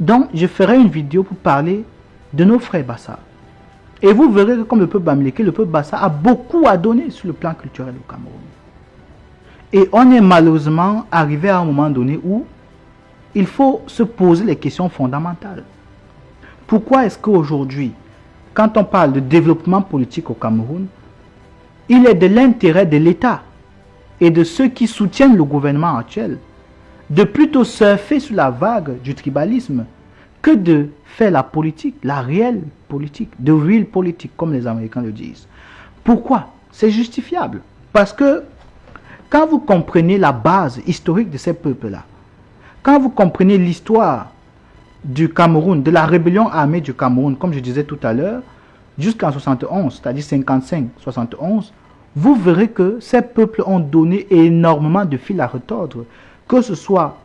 Donc, je ferai une vidéo pour parler de nos frères Bassa. Et vous verrez que comme le peuple Bamileke, le peuple Bassa a beaucoup à donner sur le plan culturel au Cameroun. Et on est malheureusement arrivé à un moment donné où il faut se poser les questions fondamentales. Pourquoi est-ce qu'aujourd'hui, quand on parle de développement politique au Cameroun, il est de l'intérêt de l'État et de ceux qui soutiennent le gouvernement actuel de plutôt surfer sur la vague du tribalisme que de faire la politique, la réelle politique, de real politique, comme les Américains le disent. Pourquoi? C'est justifiable. Parce que quand vous comprenez la base historique de ces peuples-là, quand vous comprenez l'histoire du Cameroun, de la rébellion armée du Cameroun, comme je disais tout à l'heure, jusqu'en 71, c'est-à-dire 55-71, vous verrez que ces peuples ont donné énormément de fil à retordre, que ce soit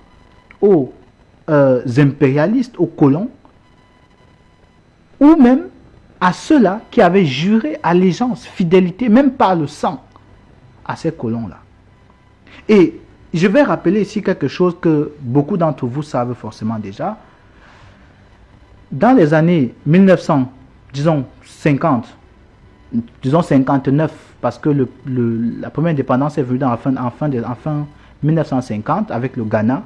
aux euh, impérialistes, aux colons, ou même à ceux-là qui avaient juré allégeance, fidélité, même par le sang, à ces colons-là. Et je vais rappeler ici quelque chose que beaucoup d'entre vous savent forcément déjà. Dans les années 1900, disons 50, disons 59, parce que la première indépendance est venue en fin, en, fin de, fin 1950 avec le Ghana.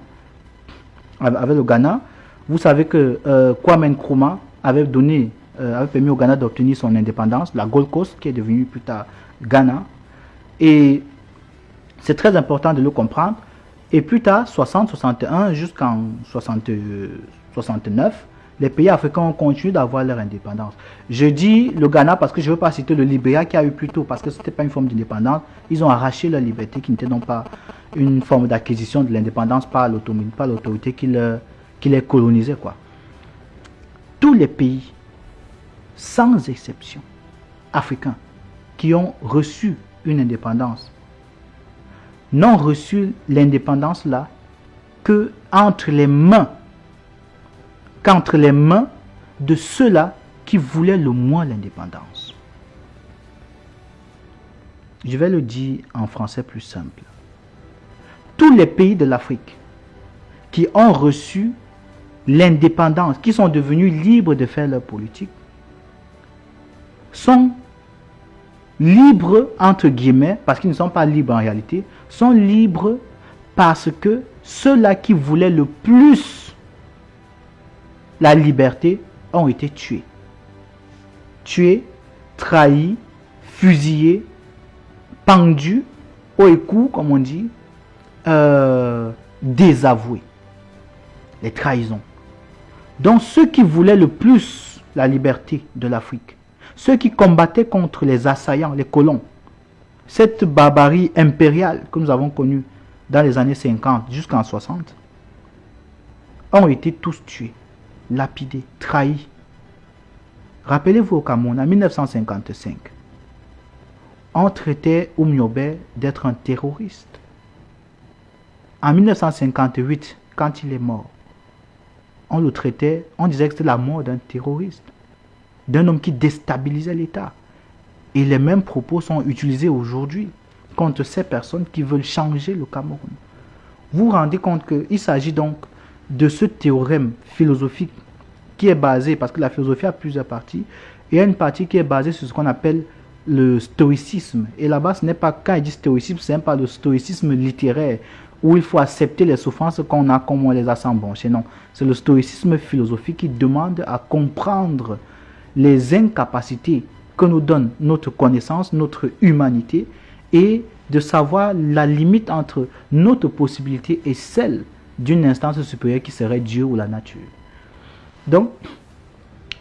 Avec le Ghana, vous savez que euh, Kwame Nkrumah avait donné, euh, avait permis au Ghana d'obtenir son indépendance, la Gold Coast qui est devenue plus tard Ghana. Et c'est très important de le comprendre. Et plus tard, 60, 61 jusqu'en 69, les pays africains ont continué d'avoir leur indépendance. Je dis le Ghana parce que je ne veux pas citer le Libéria qui a eu plus tôt, parce que ce n'était pas une forme d'indépendance. Ils ont arraché leur liberté qui n'était donc pas une forme d'acquisition de l'indépendance par l'autorité qui, qui les colonisait. Quoi. Tous les pays, sans exception, africains, qui ont reçu une indépendance, n'ont reçu l'indépendance là que entre les mains qu'entre les mains de ceux-là qui voulaient le moins l'indépendance. Je vais le dire en français plus simple. Tous les pays de l'Afrique qui ont reçu l'indépendance, qui sont devenus libres de faire leur politique, sont libres, entre guillemets, parce qu'ils ne sont pas libres en réalité, sont libres parce que ceux-là qui voulaient le plus la liberté ont été tués. Tués, trahis, fusillés, pendus, au écoute, comme on dit, euh, désavoués. Les trahisons. Donc ceux qui voulaient le plus la liberté de l'Afrique, ceux qui combattaient contre les assaillants, les colons, cette barbarie impériale que nous avons connue dans les années 50 jusqu'en 60, ont été tous tués lapidé, trahi. Rappelez-vous au Cameroun, en 1955, on traitait Oumiobe d'être un terroriste. En 1958, quand il est mort, on le traitait, on disait que c'était la mort d'un terroriste, d'un homme qui déstabilisait l'État. Et les mêmes propos sont utilisés aujourd'hui contre ces personnes qui veulent changer le Cameroun. Vous vous rendez compte qu'il s'agit donc de ce théorème philosophique qui est basé, parce que la philosophie a plusieurs parties, il y a une partie qui est basée sur ce qu'on appelle le stoïcisme. Et là-bas, ce n'est pas, quand il dit stoïcisme, ce n'est pas le stoïcisme littéraire, où il faut accepter les souffrances qu'on a comme on les a sans broncher. Non, c'est le stoïcisme philosophique qui demande à comprendre les incapacités que nous donne notre connaissance, notre humanité, et de savoir la limite entre notre possibilité et celle d'une instance supérieure qui serait Dieu ou la nature. Donc,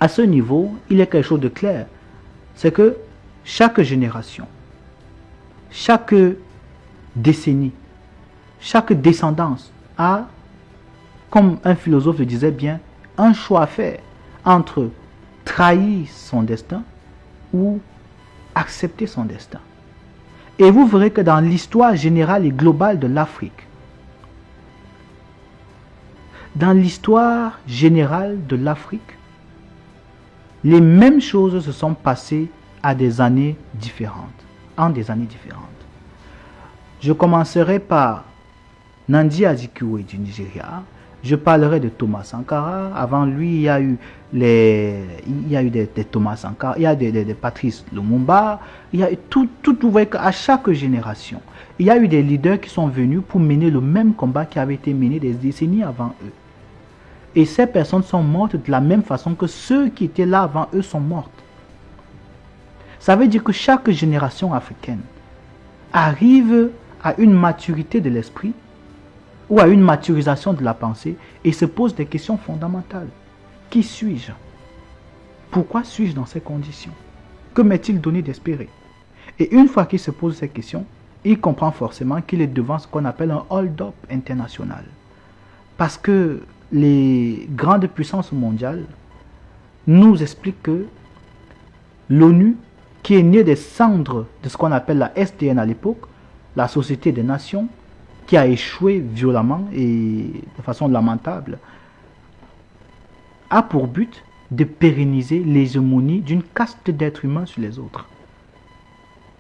à ce niveau, il y a quelque chose de clair. C'est que chaque génération, chaque décennie, chaque descendance a, comme un philosophe le disait bien, un choix à faire entre trahir son destin ou accepter son destin. Et vous verrez que dans l'histoire générale et globale de l'Afrique, dans l'histoire générale de l'Afrique, les mêmes choses se sont passées à des années différentes, en des années différentes. Je commencerai par Nandi Azikiwe du Nigeria, Je parlerai de Thomas Sankara. Avant lui, il y a eu les, il y a eu des, Thomas Sankara, il y a des, des, Patrice Lumumba. Il y a tout, tout, vous voyez qu'à chaque génération, il y a eu des leaders qui sont venus pour mener le même combat qui avait été mené des décennies avant eux. Et ces personnes sont mortes de la même façon que ceux qui étaient là avant eux sont mortes. Ça veut dire que chaque génération africaine arrive à une maturité de l'esprit ou à une maturisation de la pensée et se pose des questions fondamentales. Qui suis-je? Pourquoi suis-je dans ces conditions? Que m'est-il donné d'espérer? Et une fois qu'il se pose ces questions, il comprend forcément qu'il est devant ce qu'on appelle un hold-up international. Parce que les grandes puissances mondiales nous expliquent que l'ONU, qui est née des cendres de ce qu'on appelle la SDN à l'époque, la Société des Nations, qui a échoué violemment et de façon lamentable, a pour but de pérenniser l'hégémonie d'une caste d'êtres humains sur les autres.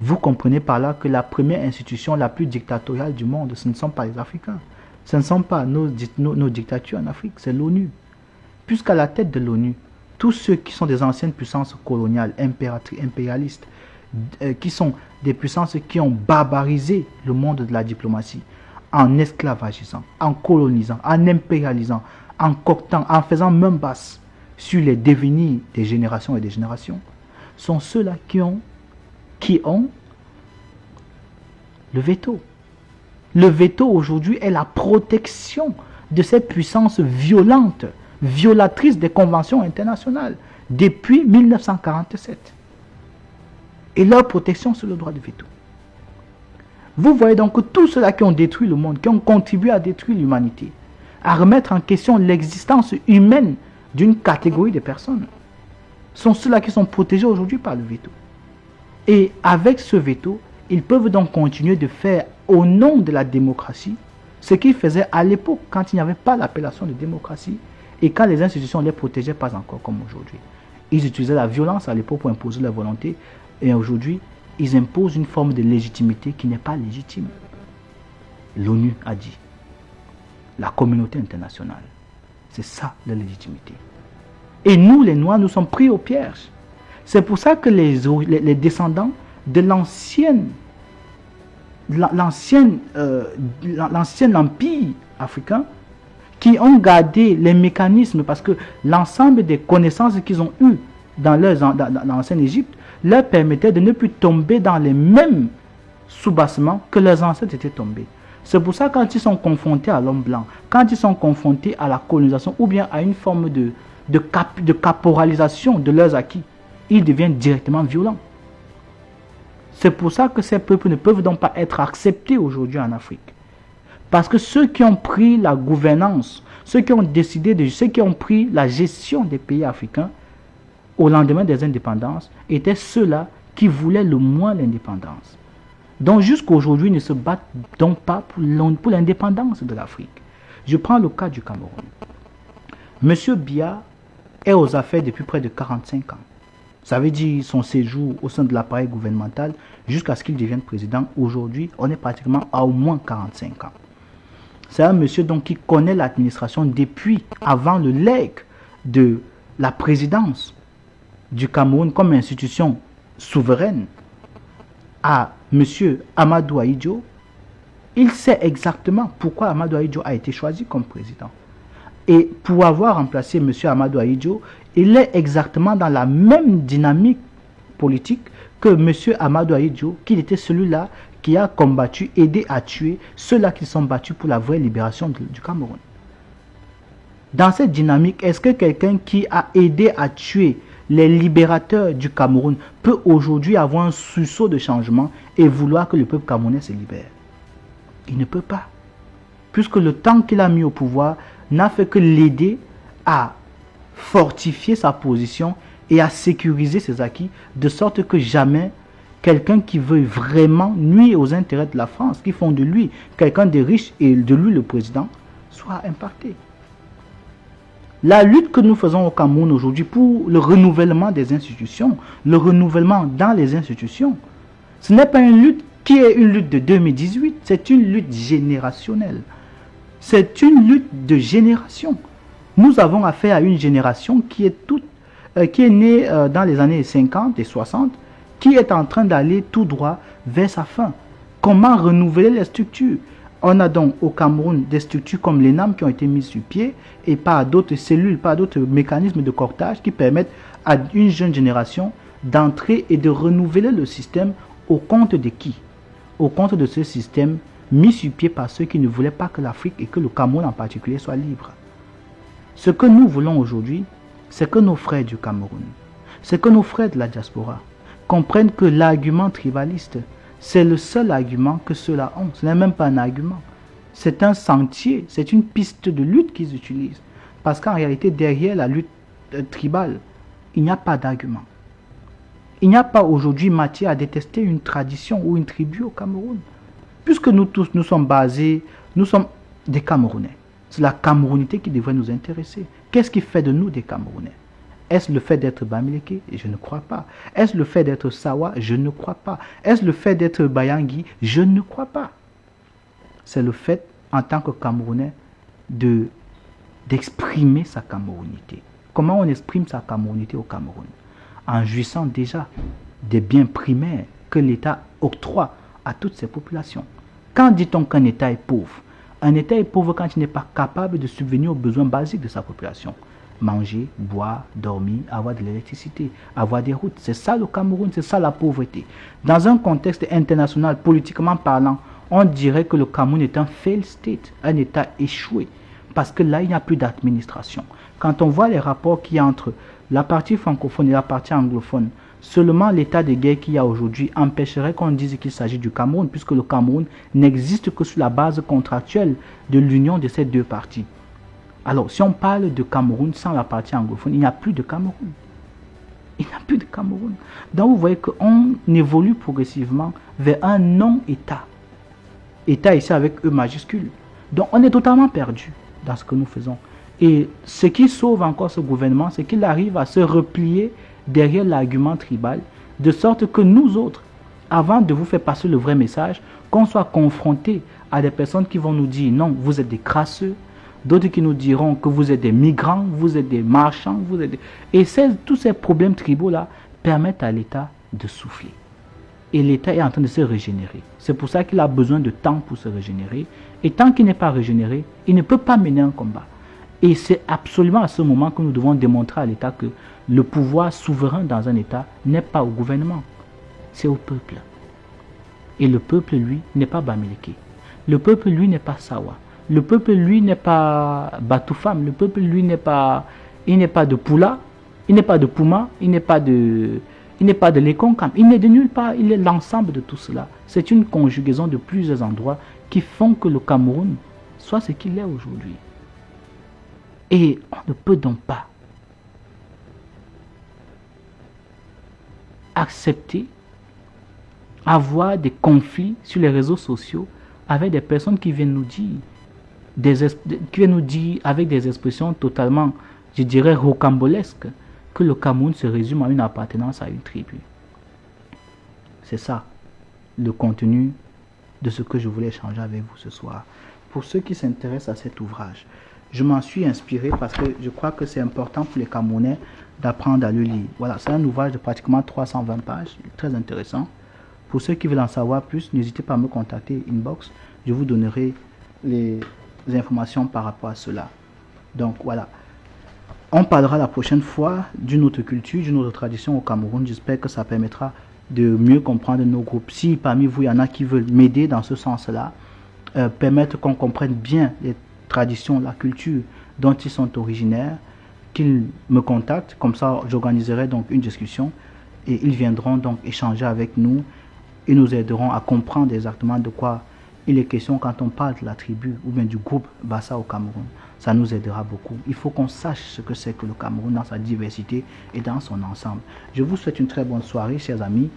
Vous comprenez par là que la première institution la plus dictatoriale du monde, ce ne sont pas les Africains. Ce ne sont pas nos, nos, dictatures en Afrique, c'est l'ONU. Puisqu'à la tête de l'ONU, tous ceux qui sont des anciennes puissances coloniales, impérialistes, euh, qui sont des puissances qui ont barbarisé le monde de la diplomatie, en esclavagisant, en colonisant, en impérialisant, en coctant, en faisant même basse sur les devenirs des générations et des générations, sont ceux-là qui ont, qui ont le veto. Le veto aujourd'hui est la protection de cette puissance violente, violatrice des conventions internationales depuis 1947. Et leur protection, c'est le droit de veto. Vous voyez donc que tous ceux-là qui ont détruit le monde, qui ont contribué à détruire l'humanité, à remettre en question l'existence humaine d'une catégorie de personnes, sont ceux-là qui sont protégés aujourd'hui par le veto. Et avec ce veto, ils peuvent donc continuer de faire au nom de la démocratie ce qu'ils faisaient à l'époque quand il n'y avait pas l'appellation de démocratie et quand les institutions ne les protégeaient pas encore comme aujourd'hui. Ils utilisaient la violence à l'époque pour imposer leur volonté et aujourd'hui, ils imposent une forme de légitimité qui n'est pas légitime. L'ONU a dit, la communauté internationale, c'est ça la légitimité. Et nous, les Noirs, nous sommes pris au piège. C'est pour ça que les, descendants de l'ancienne l'ancienne euh, empire africain qui ont gardé les mécanismes parce que l'ensemble des connaissances qu'ils ont eues dans l'ancienne Égypte leur permettait de ne plus tomber dans les mêmes soubassements que leurs ancêtres étaient tombés. C'est pour ça quand ils sont confrontés à l'homme blanc, quand ils sont confrontés à la colonisation ou bien à une forme de, de, de caporalisation de leurs acquis, ils deviennent directement violents. C'est pour ça que ces peuples ne peuvent donc pas être acceptés aujourd'hui en Afrique. Parce que ceux qui ont pris la gouvernance, ceux qui ont décidé de, ceux qui ont pris la gestion des pays africains, au lendemain des indépendances étaient ceux-là qui voulaient le moins l'indépendance. Donc jusqu'à aujourd'hui, ne se battent donc pas pour l'indépendance de l'Afrique. Je prends le cas du Cameroun. Monsieur Bia est aux affaires depuis près de 45 ans. Ça veut dire son séjour au sein de l'appareil gouvernemental jusqu'à ce qu'il devienne président. Aujourd'hui, on est pratiquement à au moins 45 ans. C'est un monsieur donc qui connaît l'administration depuis avant le legs de la présidence du Cameroun comme institution souveraine à M. Amadou Aïdjo, il sait exactement pourquoi Amadou Aïdjo a été choisi comme président. Et pour avoir remplacé M. Amadou Aïdjo, il est exactement dans la même dynamique politique que M. Amadou Aïdjo, qui était celui-là qui a combattu, aidé à tuer ceux-là qui sont battus pour la vraie libération du Cameroun. Dans cette dynamique, est-ce que quelqu'un qui a aidé à tuer les libérateurs du Cameroun peut aujourd'hui avoir un sursaut de changement et vouloir que le peuple camerounais se libère. Il ne peut pas. Puisque le temps qu'il a mis au pouvoir n'a fait que l'aider à fortifier sa position et à sécuriser ses acquis, de sorte que jamais quelqu'un qui veut vraiment nuire aux intérêts de la France, qui font de lui quelqu'un de riche et de lui le président, soit impacté. La lutte que nous faisons au Cameroun aujourd'hui pour le renouvellement des institutions, le renouvellement dans les institutions, ce n'est pas une lutte qui est une lutte de 2018, c'est une lutte générationnelle. C'est une lutte de génération. Nous avons affaire à une génération qui est toute, euh, qui est née euh, dans les années 50 et 60, qui est en train d'aller tout droit vers sa fin. Comment renouveler les structures? On a donc au Cameroun des structures comme l'ENAM qui ont été mises sur pied et pas d'autres cellules, pas d'autres mécanismes de cortage qui permettent à une jeune génération d'entrer et de renouveler le système au compte de qui? Au compte de ce système mis sur pied par ceux qui ne voulaient pas que l'Afrique et que le Cameroun en particulier soient libres. Ce que nous voulons aujourd'hui, c'est que nos frères du Cameroun, c'est que nos frères de la diaspora comprennent que l'argument tribaliste, c'est le seul argument que ceux-là ont. Ce n'est même pas un argument. C'est un sentier, c'est une piste de lutte qu'ils utilisent. Parce qu'en réalité, derrière la lutte euh, tribale, il n'y a pas d'argument. Il n'y a pas aujourd'hui matière à détester une tradition ou une tribu au Cameroun. Puisque nous tous, nous sommes basés, nous sommes des Camerounais. C'est la Camerounité qui devrait nous intéresser. Qu'est-ce qui fait de nous des Camerounais? Est-ce le fait d'être Bamileke? Je ne crois pas. Est-ce le fait d'être Sawa? Je ne crois pas. Est-ce le fait d'être Bayangi Je ne crois pas. C'est le fait, en tant que Camerounais, de d'exprimer sa Camerounité. Comment on exprime sa Camerounité au Cameroun? En jouissant déjà des biens primaires que l'État octroie à toutes ces populations. Quand dit-on qu'un État est pauvre? Un État est pauvre quand il n'est pas capable de subvenir aux besoins basiques de sa population. Manger, boire, dormir, avoir de l'électricité, avoir des routes. C'est ça le Cameroun, c'est ça la pauvreté. Dans un contexte international, politiquement parlant, on dirait que le Cameroun est un fail state, un État échoué. Parce que là, il n'y a plus d'administration. Quand on voit les rapports qu'il y a entre la partie francophone et la partie anglophone, Seulement l'état de guerre qu'il y a aujourd'hui empêcherait qu'on dise qu'il s'agit du Cameroun, puisque le Cameroun n'existe que sur la base contractuelle de l'union de ces deux parties. Alors, si on parle de Cameroun sans la partie anglophone, il n'y a plus de Cameroun. Il n'y a plus de Cameroun. Donc, vous voyez qu'on évolue progressivement vers un non-État. État ici avec E majuscule. Donc, on est totalement perdu dans ce que nous faisons. Et ce qui sauve encore ce gouvernement, c'est qu'il arrive à se replier derrière l'argument tribal, de sorte que nous autres, avant de vous faire passer le vrai message, qu'on soit confrontés à des personnes qui vont nous dire non, vous êtes des crasseux, d'autres qui nous diront que vous êtes des migrants, vous êtes des marchands, vous êtes Et tous ces problèmes tribaux-là permettent à l'État de souffler. Et l'État est en train de se régénérer. C'est pour ça qu'il a besoin de temps pour se régénérer. Et tant qu'il n'est pas régénéré, il ne peut pas mener un combat. Et c'est absolument à ce moment que nous devons démontrer à l'État que le pouvoir souverain dans un État n'est pas au gouvernement, c'est au peuple. Et le peuple, lui, n'est pas Bamileke. Le peuple, lui, n'est pas Sawa. Le peuple, lui, n'est pas Batoufam. Le peuple, lui, n'est pas, il n'est pas de Poula, il n'est pas de Pouma, il n'est pas de, il n'est pas de Lekonkam. Il n'est de nulle part. Il est l'ensemble de tout cela. C'est une conjugaison de plusieurs endroits qui font que le Cameroun soit ce qu'il est aujourd'hui. Et on ne peut donc pas accepter avoir des conflits sur les réseaux sociaux avec des personnes qui viennent nous dire, qui viennent nous dire avec des expressions totalement, je dirais, rocambolesques, que le Cameroun se résume à une appartenance à une tribu. C'est ça, le contenu de ce que je voulais échanger avec vous ce soir. Pour ceux qui s'intéressent à cet ouvrage, je m'en suis inspiré parce que je crois que c'est important pour les Camerounais d'apprendre à le lire. Voilà, c'est un ouvrage de pratiquement 320 pages, très intéressant. Pour ceux qui veulent en savoir plus, n'hésitez pas à me contacter inbox. Je vous donnerai les informations par rapport à cela. Donc voilà. On parlera la prochaine fois d'une autre culture, d'une autre tradition au Cameroun. J'espère que ça permettra de mieux comprendre nos groupes. Si parmi vous, il y en a qui veulent m'aider dans ce sens-là, euh, permettre qu'on comprenne bien les traditions, la culture dont ils sont originaires, qu'ils me contactent, comme ça j'organiserai donc une discussion et ils viendront donc échanger avec nous et nous aideront à comprendre exactement de quoi il est question quand on parle de la tribu ou bien du groupe Bassa au Cameroun. Ça nous aidera beaucoup. Il faut qu'on sache ce que c'est que le Cameroun dans sa diversité et dans son ensemble. Je vous souhaite une très bonne soirée, chers amis.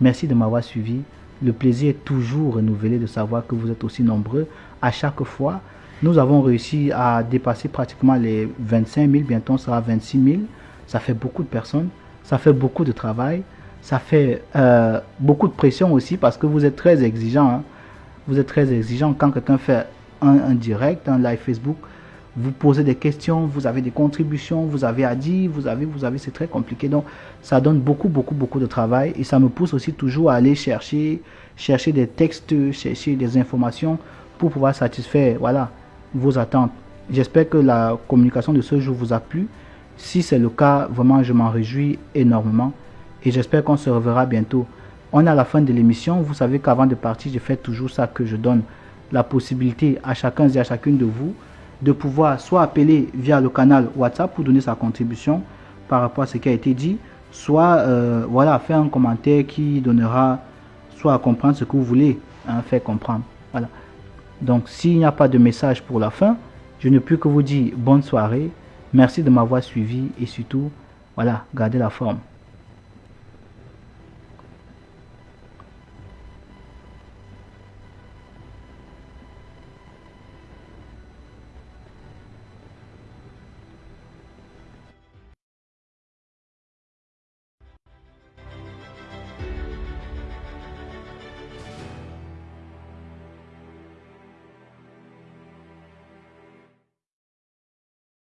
Merci de m'avoir suivi. Le plaisir est toujours renouvelé de savoir que vous êtes aussi nombreux à chaque fois nous avons réussi à dépasser pratiquement les 25 000, bientôt on sera 26 000. Ça fait beaucoup de personnes, ça fait beaucoup de travail, ça fait euh, beaucoup de pression aussi parce que vous êtes très exigeant. Hein. Vous êtes très exigeant quand quelqu'un fait un, direct, un live Facebook, vous posez des questions, vous avez des contributions, vous avez à dire, vous avez, vous avez, c'est très compliqué. Donc, ça donne beaucoup, beaucoup, beaucoup de travail et ça me pousse aussi toujours à aller chercher, chercher des textes, chercher des informations pour pouvoir satisfaire, voilà, vos attentes. J'espère que la communication de ce jour vous a plu. Si c'est le cas, vraiment, je m'en réjouis énormément et j'espère qu'on se reverra bientôt. On est à la fin de l'émission. Vous savez qu'avant de partir, je fais toujours ça que je donne la possibilité à chacun et à chacune de vous de pouvoir soit appeler via le canal WhatsApp pour donner sa contribution par rapport à ce qui a été dit, soit euh, voilà, faire un commentaire qui donnera soit à comprendre ce que vous voulez hein, faire comprendre. Voilà. Donc s'il n'y a pas de message pour la fin, je ne peux que vous dire bonne soirée, merci de m'avoir suivi et surtout, voilà, gardez la forme.